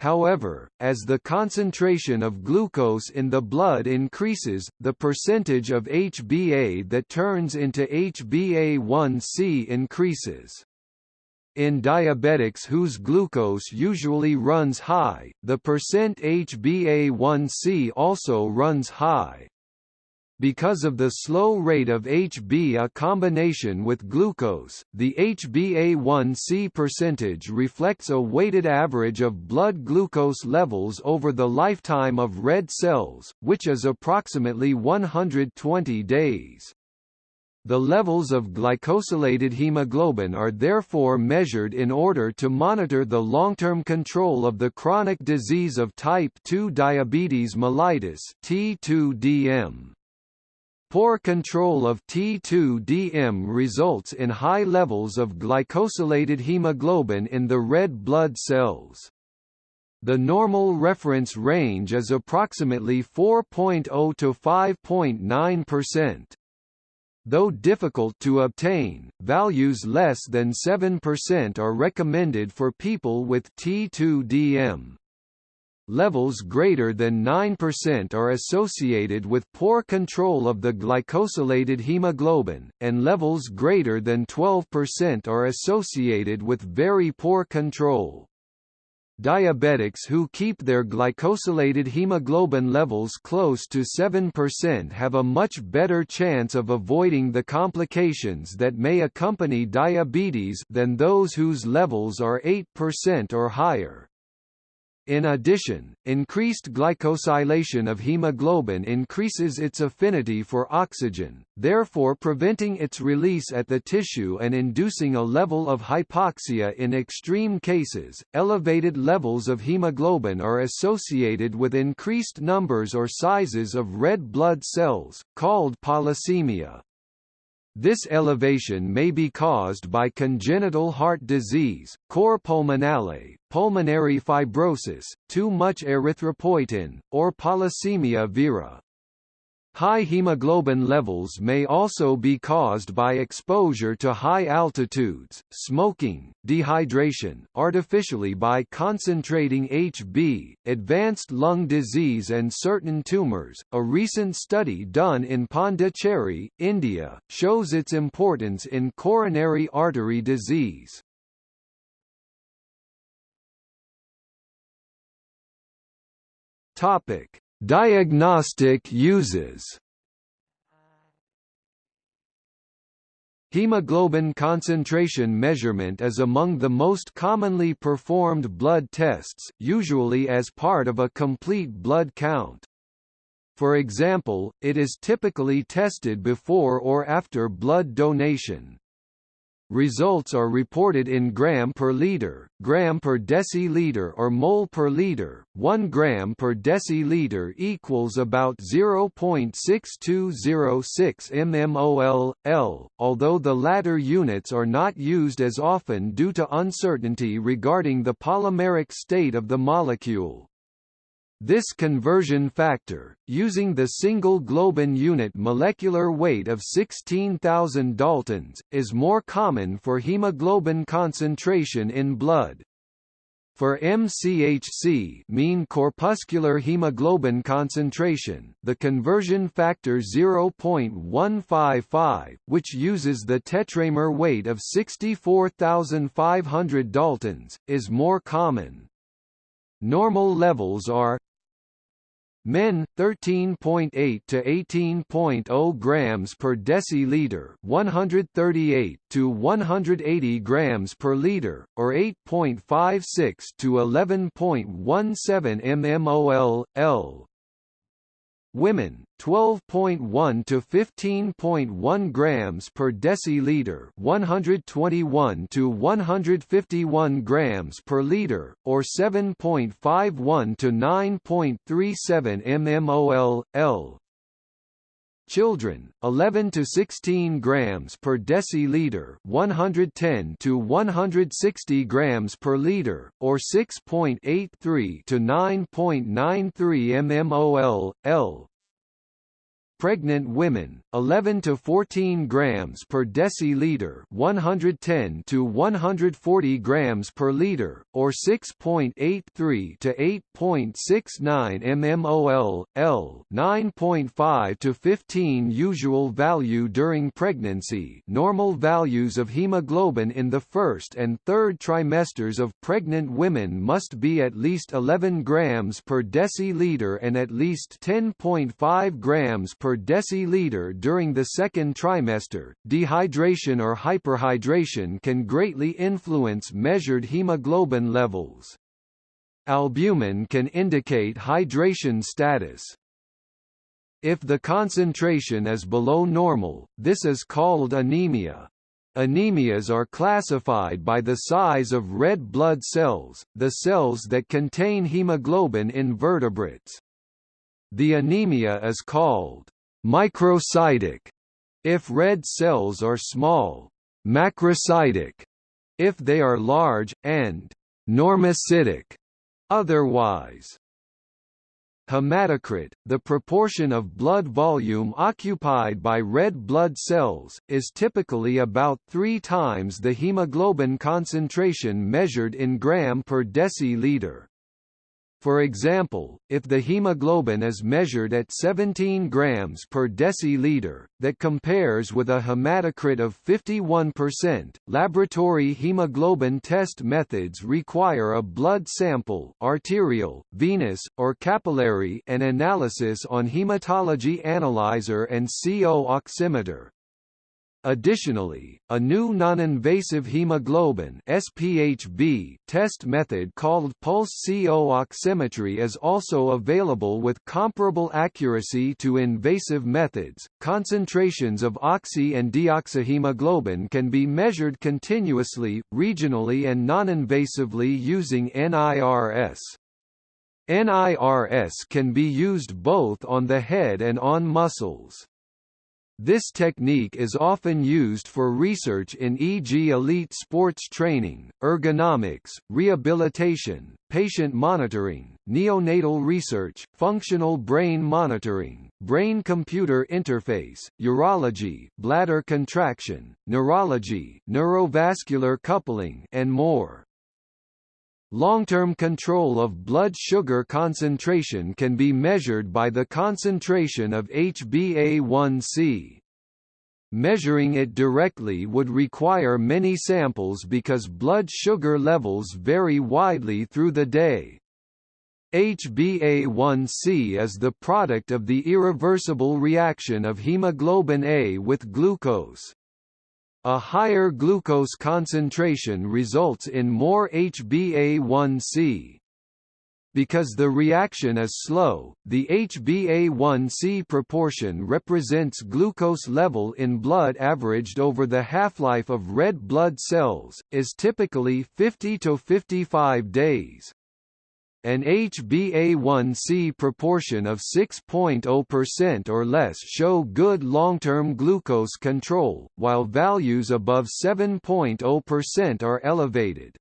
However, as the concentration of glucose in the blood increases, the percentage of HbA that turns into HbA1c increases. In diabetics whose glucose usually runs high, the percent HbA1c also runs high. Because of the slow rate of HbA combination with glucose, the HbA1c percentage reflects a weighted average of blood glucose levels over the lifetime of red cells, which is approximately 120 days. The levels of glycosylated hemoglobin are therefore measured in order to monitor the long-term control of the chronic disease of type 2 diabetes mellitus T2DM. Poor control of T2DM results in high levels of glycosylated hemoglobin in the red blood cells. The normal reference range is approximately 4.0 to 5.9%. Though difficult to obtain, values less than 7% are recommended for people with T2DM. Levels greater than 9% are associated with poor control of the glycosylated hemoglobin, and levels greater than 12% are associated with very poor control. Diabetics who keep their glycosylated hemoglobin levels close to 7% have a much better chance of avoiding the complications that may accompany diabetes than those whose levels are 8% or higher. In addition, increased glycosylation of hemoglobin increases its affinity for oxygen, therefore preventing its release at the tissue and inducing a level of hypoxia in extreme cases. Elevated levels of hemoglobin are associated with increased numbers or sizes of red blood cells, called polycythemia. This elevation may be caused by congenital heart disease, cor pulmonale, pulmonary fibrosis, too much erythropoietin, or polycythemia vera. High hemoglobin levels may also be caused by exposure to high altitudes, smoking, dehydration, artificially by concentrating HB, advanced lung disease and certain tumors. A recent study done in Pondicherry, India, shows its importance in coronary artery disease. Topic: Diagnostic uses Hemoglobin concentration measurement is among the most commonly performed blood tests, usually as part of a complete blood count. For example, it is typically tested before or after blood donation. Results are reported in gram per liter, gram per deciliter or mole per liter. 1 gram per deciliter equals about 0.6206 mmol L, although the latter units are not used as often due to uncertainty regarding the polymeric state of the molecule. This conversion factor, using the single globin unit molecular weight of 16,000 daltons, is more common for hemoglobin concentration in blood. For MCHC mean corpuscular hemoglobin concentration, the conversion factor 0.155, which uses the tetramer weight of 64,500 daltons, is more common. Normal levels are Men 13.8 to 18.0 grams per deciliter, 138 to 180 grams per liter, or 8.56 to 11.17 mmol L women 12.1 to 15.1 grams per deciliter 121 to 151 grams per liter or 7.51 to 9.37 mmol L Children, 11 to 16 grams per deciliter, 110 to 160 grams per liter, or 6.83 to 9.93 mmol L pregnant women 11 to 14 grams per deciliter 110 to 140 grams per liter or 6.83 to 8.69 mmol L 9.5 to 15 usual value during pregnancy normal values of hemoglobin in the first and third trimesters of pregnant women must be at least 11 grams per deciliter and at least 10.5 grams per per deciliter during the second trimester. Dehydration or hyperhydration can greatly influence measured hemoglobin levels. Albumin can indicate hydration status. If the concentration is below normal, this is called anemia. Anemias are classified by the size of red blood cells, the cells that contain hemoglobin in vertebrates. The anemia is called microcytic if red cells are small, macrocytic if they are large, and normocytic otherwise. Hematocrit, the proportion of blood volume occupied by red blood cells, is typically about three times the hemoglobin concentration measured in gram per deciliter. For example, if the hemoglobin is measured at 17 grams per deciliter, that compares with a hematocrit of 51%. Laboratory hemoglobin test methods require a blood sample, arterial, venous, or capillary, and analysis on hematology analyzer and CO oximeter. Additionally, a new non-invasive hemoglobin SpHb test method called pulse CO oximetry is also available with comparable accuracy to invasive methods. Concentrations of oxy and deoxyhemoglobin can be measured continuously, regionally and non-invasively using NIRS. NIRS can be used both on the head and on muscles. This technique is often used for research in e.g. elite sports training, ergonomics, rehabilitation, patient monitoring, neonatal research, functional brain monitoring, brain-computer interface, urology, bladder contraction, neurology, neurovascular coupling, and more. Long-term control of blood sugar concentration can be measured by the concentration of HbA1c. Measuring it directly would require many samples because blood sugar levels vary widely through the day. HbA1c is the product of the irreversible reaction of hemoglobin A with glucose. A higher glucose concentration results in more HbA1c. Because the reaction is slow, the HbA1c proportion represents glucose level in blood averaged over the half-life of red blood cells, is typically 50 to 55 days an HbA1c proportion of 6.0% or less show good long-term glucose control, while values above 7.0% are elevated.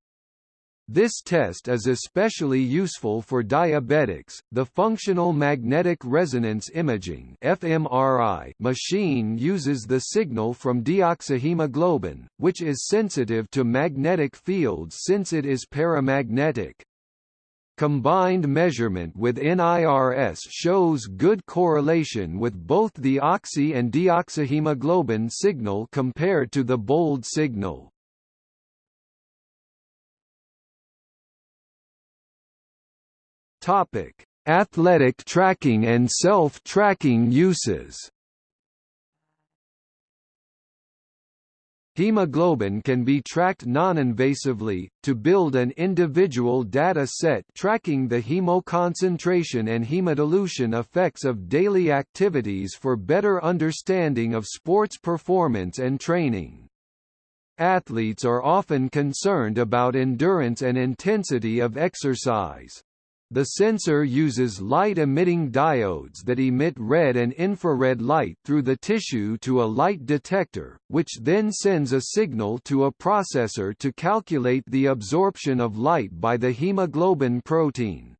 This test is especially useful for diabetics. The functional magnetic resonance imaging (fMRI) machine uses the signal from deoxyhemoglobin, which is sensitive to magnetic fields since it is paramagnetic. Combined measurement with NIRS shows good correlation with both the oxy and deoxyhemoglobin signal compared to the bold signal. Topic: Athletic tracking and self-tracking uses. Hemoglobin can be tracked non-invasively, to build an individual data set tracking the hemoconcentration and hemodilution effects of daily activities for better understanding of sports performance and training. Athletes are often concerned about endurance and intensity of exercise. The sensor uses light-emitting diodes that emit red and infrared light through the tissue to a light detector, which then sends a signal to a processor to calculate the absorption of light by the hemoglobin protein.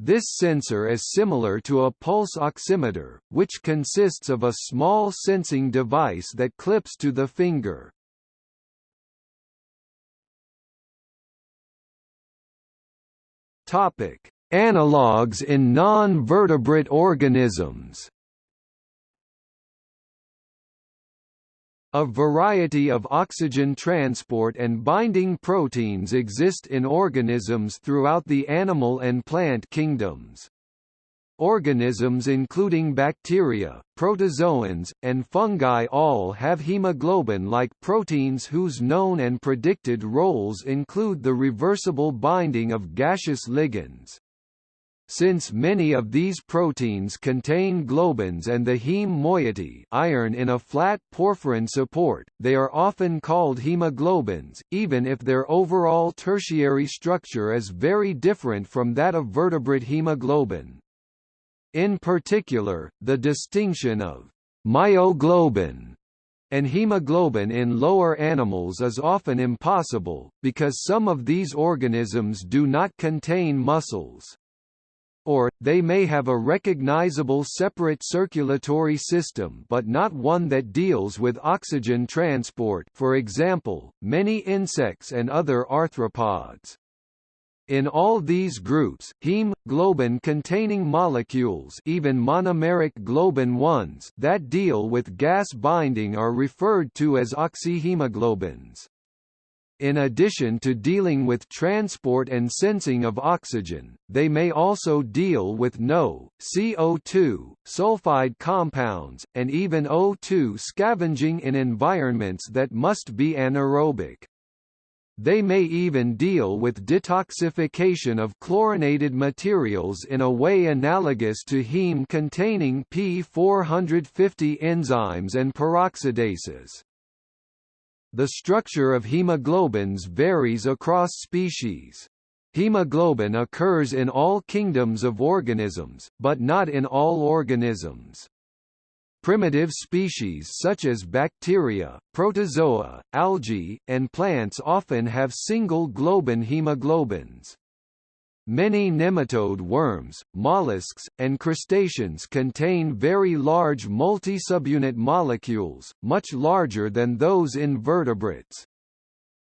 This sensor is similar to a pulse oximeter, which consists of a small sensing device that clips to the finger. Topic: Analogues in non-vertebrate organisms. A variety of oxygen transport and binding proteins exist in organisms throughout the animal and plant kingdoms. Organisms including bacteria, protozoans, and fungi all have hemoglobin-like proteins whose known and predicted roles include the reversible binding of gaseous ligands. Since many of these proteins contain globins and the heme moiety iron in a flat porphyrin support, they are often called hemoglobins, even if their overall tertiary structure is very different from that of vertebrate hemoglobin. In particular, the distinction of myoglobin and hemoglobin in lower animals is often impossible, because some of these organisms do not contain muscles. Or, they may have a recognizable separate circulatory system but not one that deals with oxygen transport for example, many insects and other arthropods. In all these groups, heme, globin-containing molecules even monomeric globin 1s that deal with gas binding are referred to as oxyhemoglobins. In addition to dealing with transport and sensing of oxygen, they may also deal with NO, CO2, sulfide compounds, and even O2 scavenging in environments that must be anaerobic. They may even deal with detoxification of chlorinated materials in a way analogous to heme containing P450 enzymes and peroxidases. The structure of hemoglobins varies across species. Hemoglobin occurs in all kingdoms of organisms, but not in all organisms. Primitive species such as bacteria, protozoa, algae, and plants often have single globin hemoglobins. Many nematode worms, mollusks, and crustaceans contain very large multi-subunit molecules, much larger than those in vertebrates.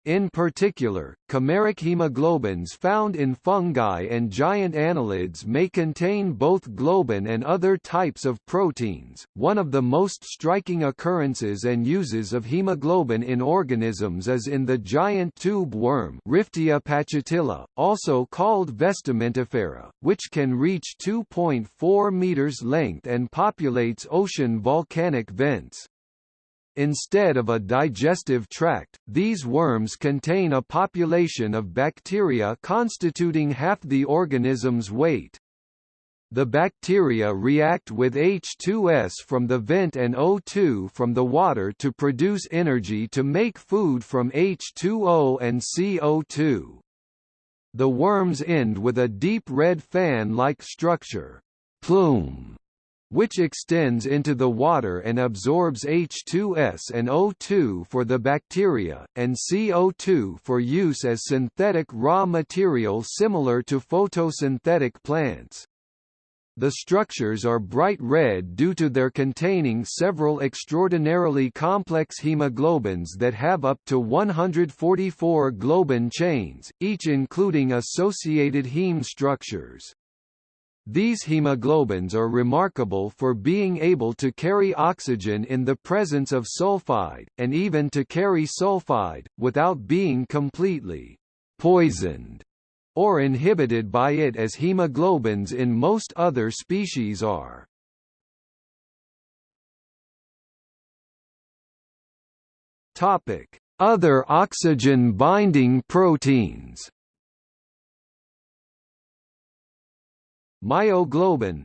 In particular, chimeric hemoglobins found in fungi and giant annelids may contain both globin and other types of proteins. One of the most striking occurrences and uses of hemoglobin in organisms is in the giant tube worm Riftia pachyptila, also called Vestimentifera, which can reach 2.4 meters length and populates ocean volcanic vents. Instead of a digestive tract, these worms contain a population of bacteria constituting half the organism's weight. The bacteria react with H2S from the vent and O2 from the water to produce energy to make food from H2O and CO2. The worms end with a deep red fan-like structure plume which extends into the water and absorbs H2S and O2 for the bacteria, and CO2 for use as synthetic raw material similar to photosynthetic plants. The structures are bright red due to their containing several extraordinarily complex hemoglobins that have up to 144 globin chains, each including associated heme structures. These hemoglobins are remarkable for being able to carry oxygen in the presence of sulfide, and even to carry sulfide, without being completely poisoned or inhibited by it as hemoglobins in most other species are. Other oxygen-binding proteins Myoglobin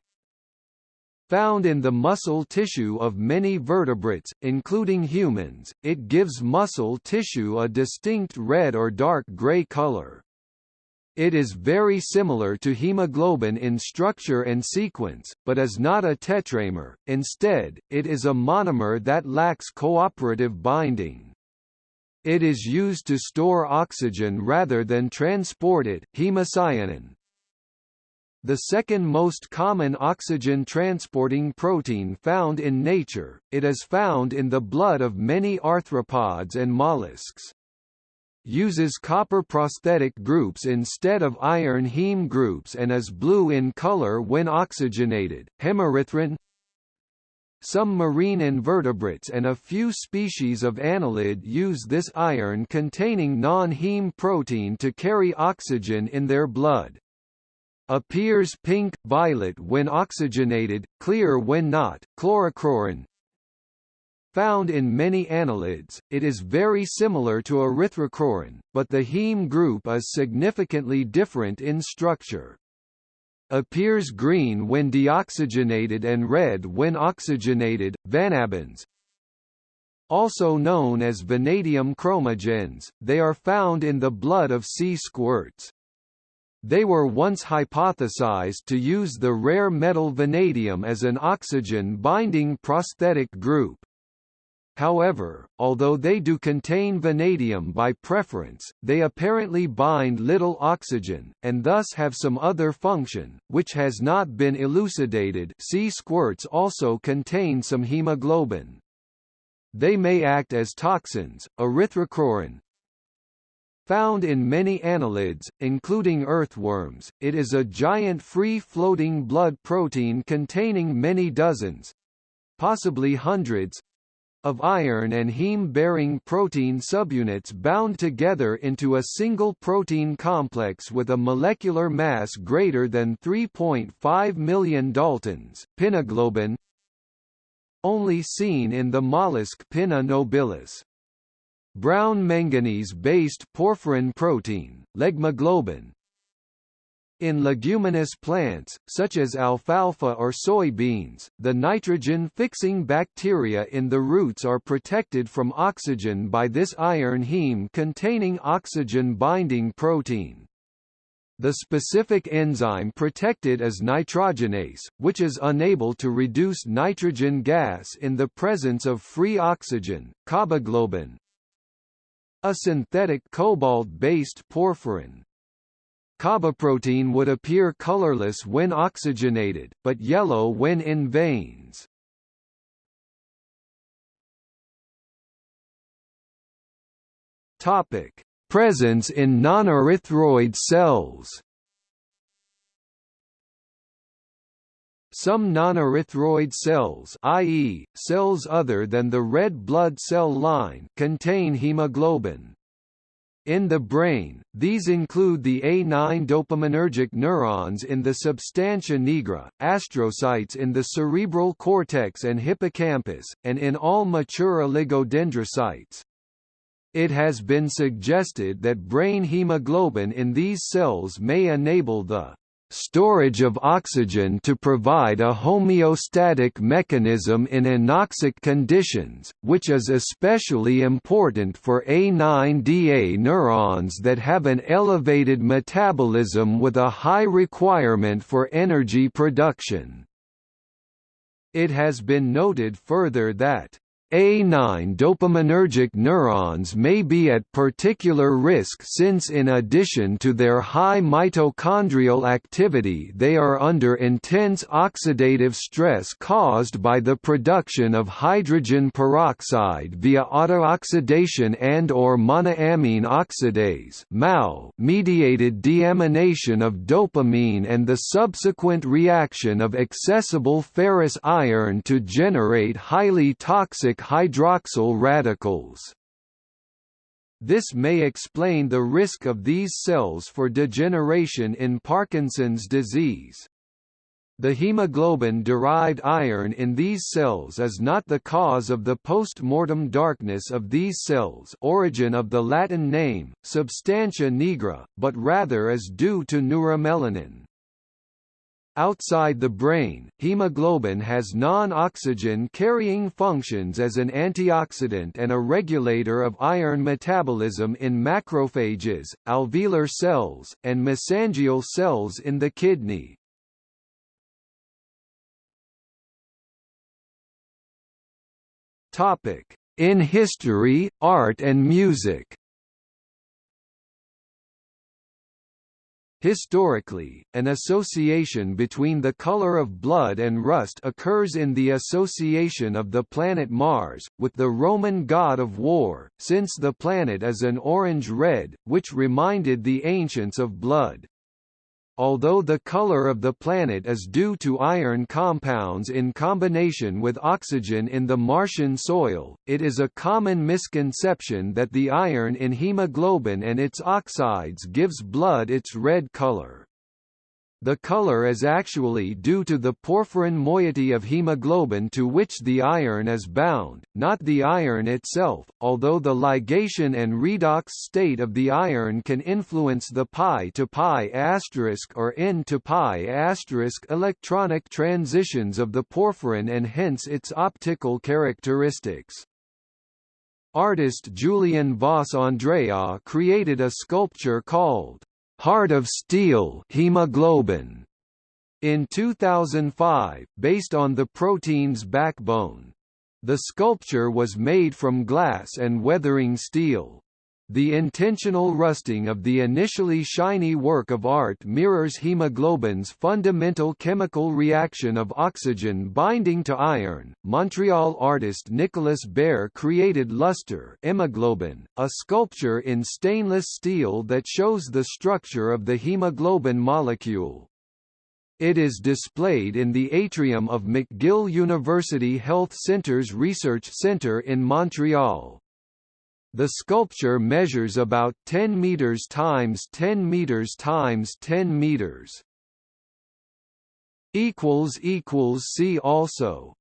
Found in the muscle tissue of many vertebrates, including humans, it gives muscle tissue a distinct red or dark gray color. It is very similar to hemoglobin in structure and sequence, but is not a tetramer, instead, it is a monomer that lacks cooperative binding. It is used to store oxygen rather than transport it hemocyanin, the second most common oxygen-transporting protein found in nature, it is found in the blood of many arthropods and mollusks. Uses copper prosthetic groups instead of iron heme groups and is blue in color when oxygenated. Hemerythrin Some marine invertebrates and a few species of annelid use this iron-containing non-heme protein to carry oxygen in their blood appears pink, violet when oxygenated, clear when not. Chlorocruorin Found in many annelids, it is very similar to erythrocruorin, but the heme group is significantly different in structure. Appears green when deoxygenated and red when oxygenated. Vanabins also known as vanadium chromogens, they are found in the blood of sea squirts. They were once hypothesized to use the rare metal vanadium as an oxygen-binding prosthetic group. However, although they do contain vanadium by preference, they apparently bind little oxygen, and thus have some other function, which has not been elucidated sea squirts also contain some hemoglobin. They may act as toxins. Erythrocruorin, Found in many annelids, including earthworms, it is a giant free-floating blood protein containing many dozens—possibly hundreds of iron and heme-bearing protein subunits bound together into a single protein complex with a molecular mass greater than 3.5 million daltons, pinnaglobin only seen in the mollusk Pinna nobilis. Brown manganese-based porphyrin protein, leghemoglobin, in leguminous plants, such as alfalfa or soybeans, the nitrogen-fixing bacteria in the roots are protected from oxygen by this iron heme-containing oxygen-binding protein. The specific enzyme protected is nitrogenase, which is unable to reduce nitrogen gas in the presence of free oxygen, coboglobin. A synthetic cobalt-based porphyrin, Coboprotein would appear colorless when oxygenated, but yellow when in veins. Topic: Presence in non-erythroid cells. Some non-erythroid cells i.e., cells other than the red blood cell line contain hemoglobin. In the brain, these include the A9 dopaminergic neurons in the substantia nigra, astrocytes in the cerebral cortex and hippocampus, and in all mature oligodendrocytes. It has been suggested that brain hemoglobin in these cells may enable the storage of oxygen to provide a homeostatic mechanism in anoxic conditions, which is especially important for A9DA neurons that have an elevated metabolism with a high requirement for energy production. It has been noted further that a9 dopaminergic neurons may be at particular risk since in addition to their high mitochondrial activity they are under intense oxidative stress caused by the production of hydrogen peroxide via autooxidation and or monoamine oxidase mediated deamination of dopamine and the subsequent reaction of accessible ferrous iron to generate highly toxic hydroxyl radicals. This may explain the risk of these cells for degeneration in Parkinson's disease. The hemoglobin-derived iron in these cells is not the cause of the post-mortem darkness of these cells origin of the Latin name, substantia nigra, but rather is due to neuromelanin. Outside the brain, hemoglobin has non-oxygen carrying functions as an antioxidant and a regulator of iron metabolism in macrophages, alveolar cells, and mesangial cells in the kidney. In history, art and music Historically, an association between the color of blood and rust occurs in the association of the planet Mars, with the Roman god of war, since the planet is an orange-red, which reminded the ancients of blood. Although the color of the planet is due to iron compounds in combination with oxygen in the Martian soil, it is a common misconception that the iron in hemoglobin and its oxides gives blood its red color. The color is actually due to the porphyrin moiety of hemoglobin to which the iron is bound, not the iron itself, although the ligation and redox state of the iron can influence the pi to pi asterisk or N to pi asterisk electronic transitions of the porphyrin and hence its optical characteristics. Artist Julian Voss Andreae created a sculpture called Heart of Steel hemoglobin in 2005, based on the protein's backbone. The sculpture was made from glass and weathering steel. The intentional rusting of the initially shiny work of art mirrors hemoglobin's fundamental chemical reaction of oxygen binding to iron. Montreal artist Nicolas Baier created Luster hemoglobin, a sculpture in stainless steel that shows the structure of the hemoglobin molecule. It is displayed in the atrium of McGill University Health Centre's Research Centre in Montreal. The sculpture measures about 10 meters times 10 meters times 10 meters. equals equals see also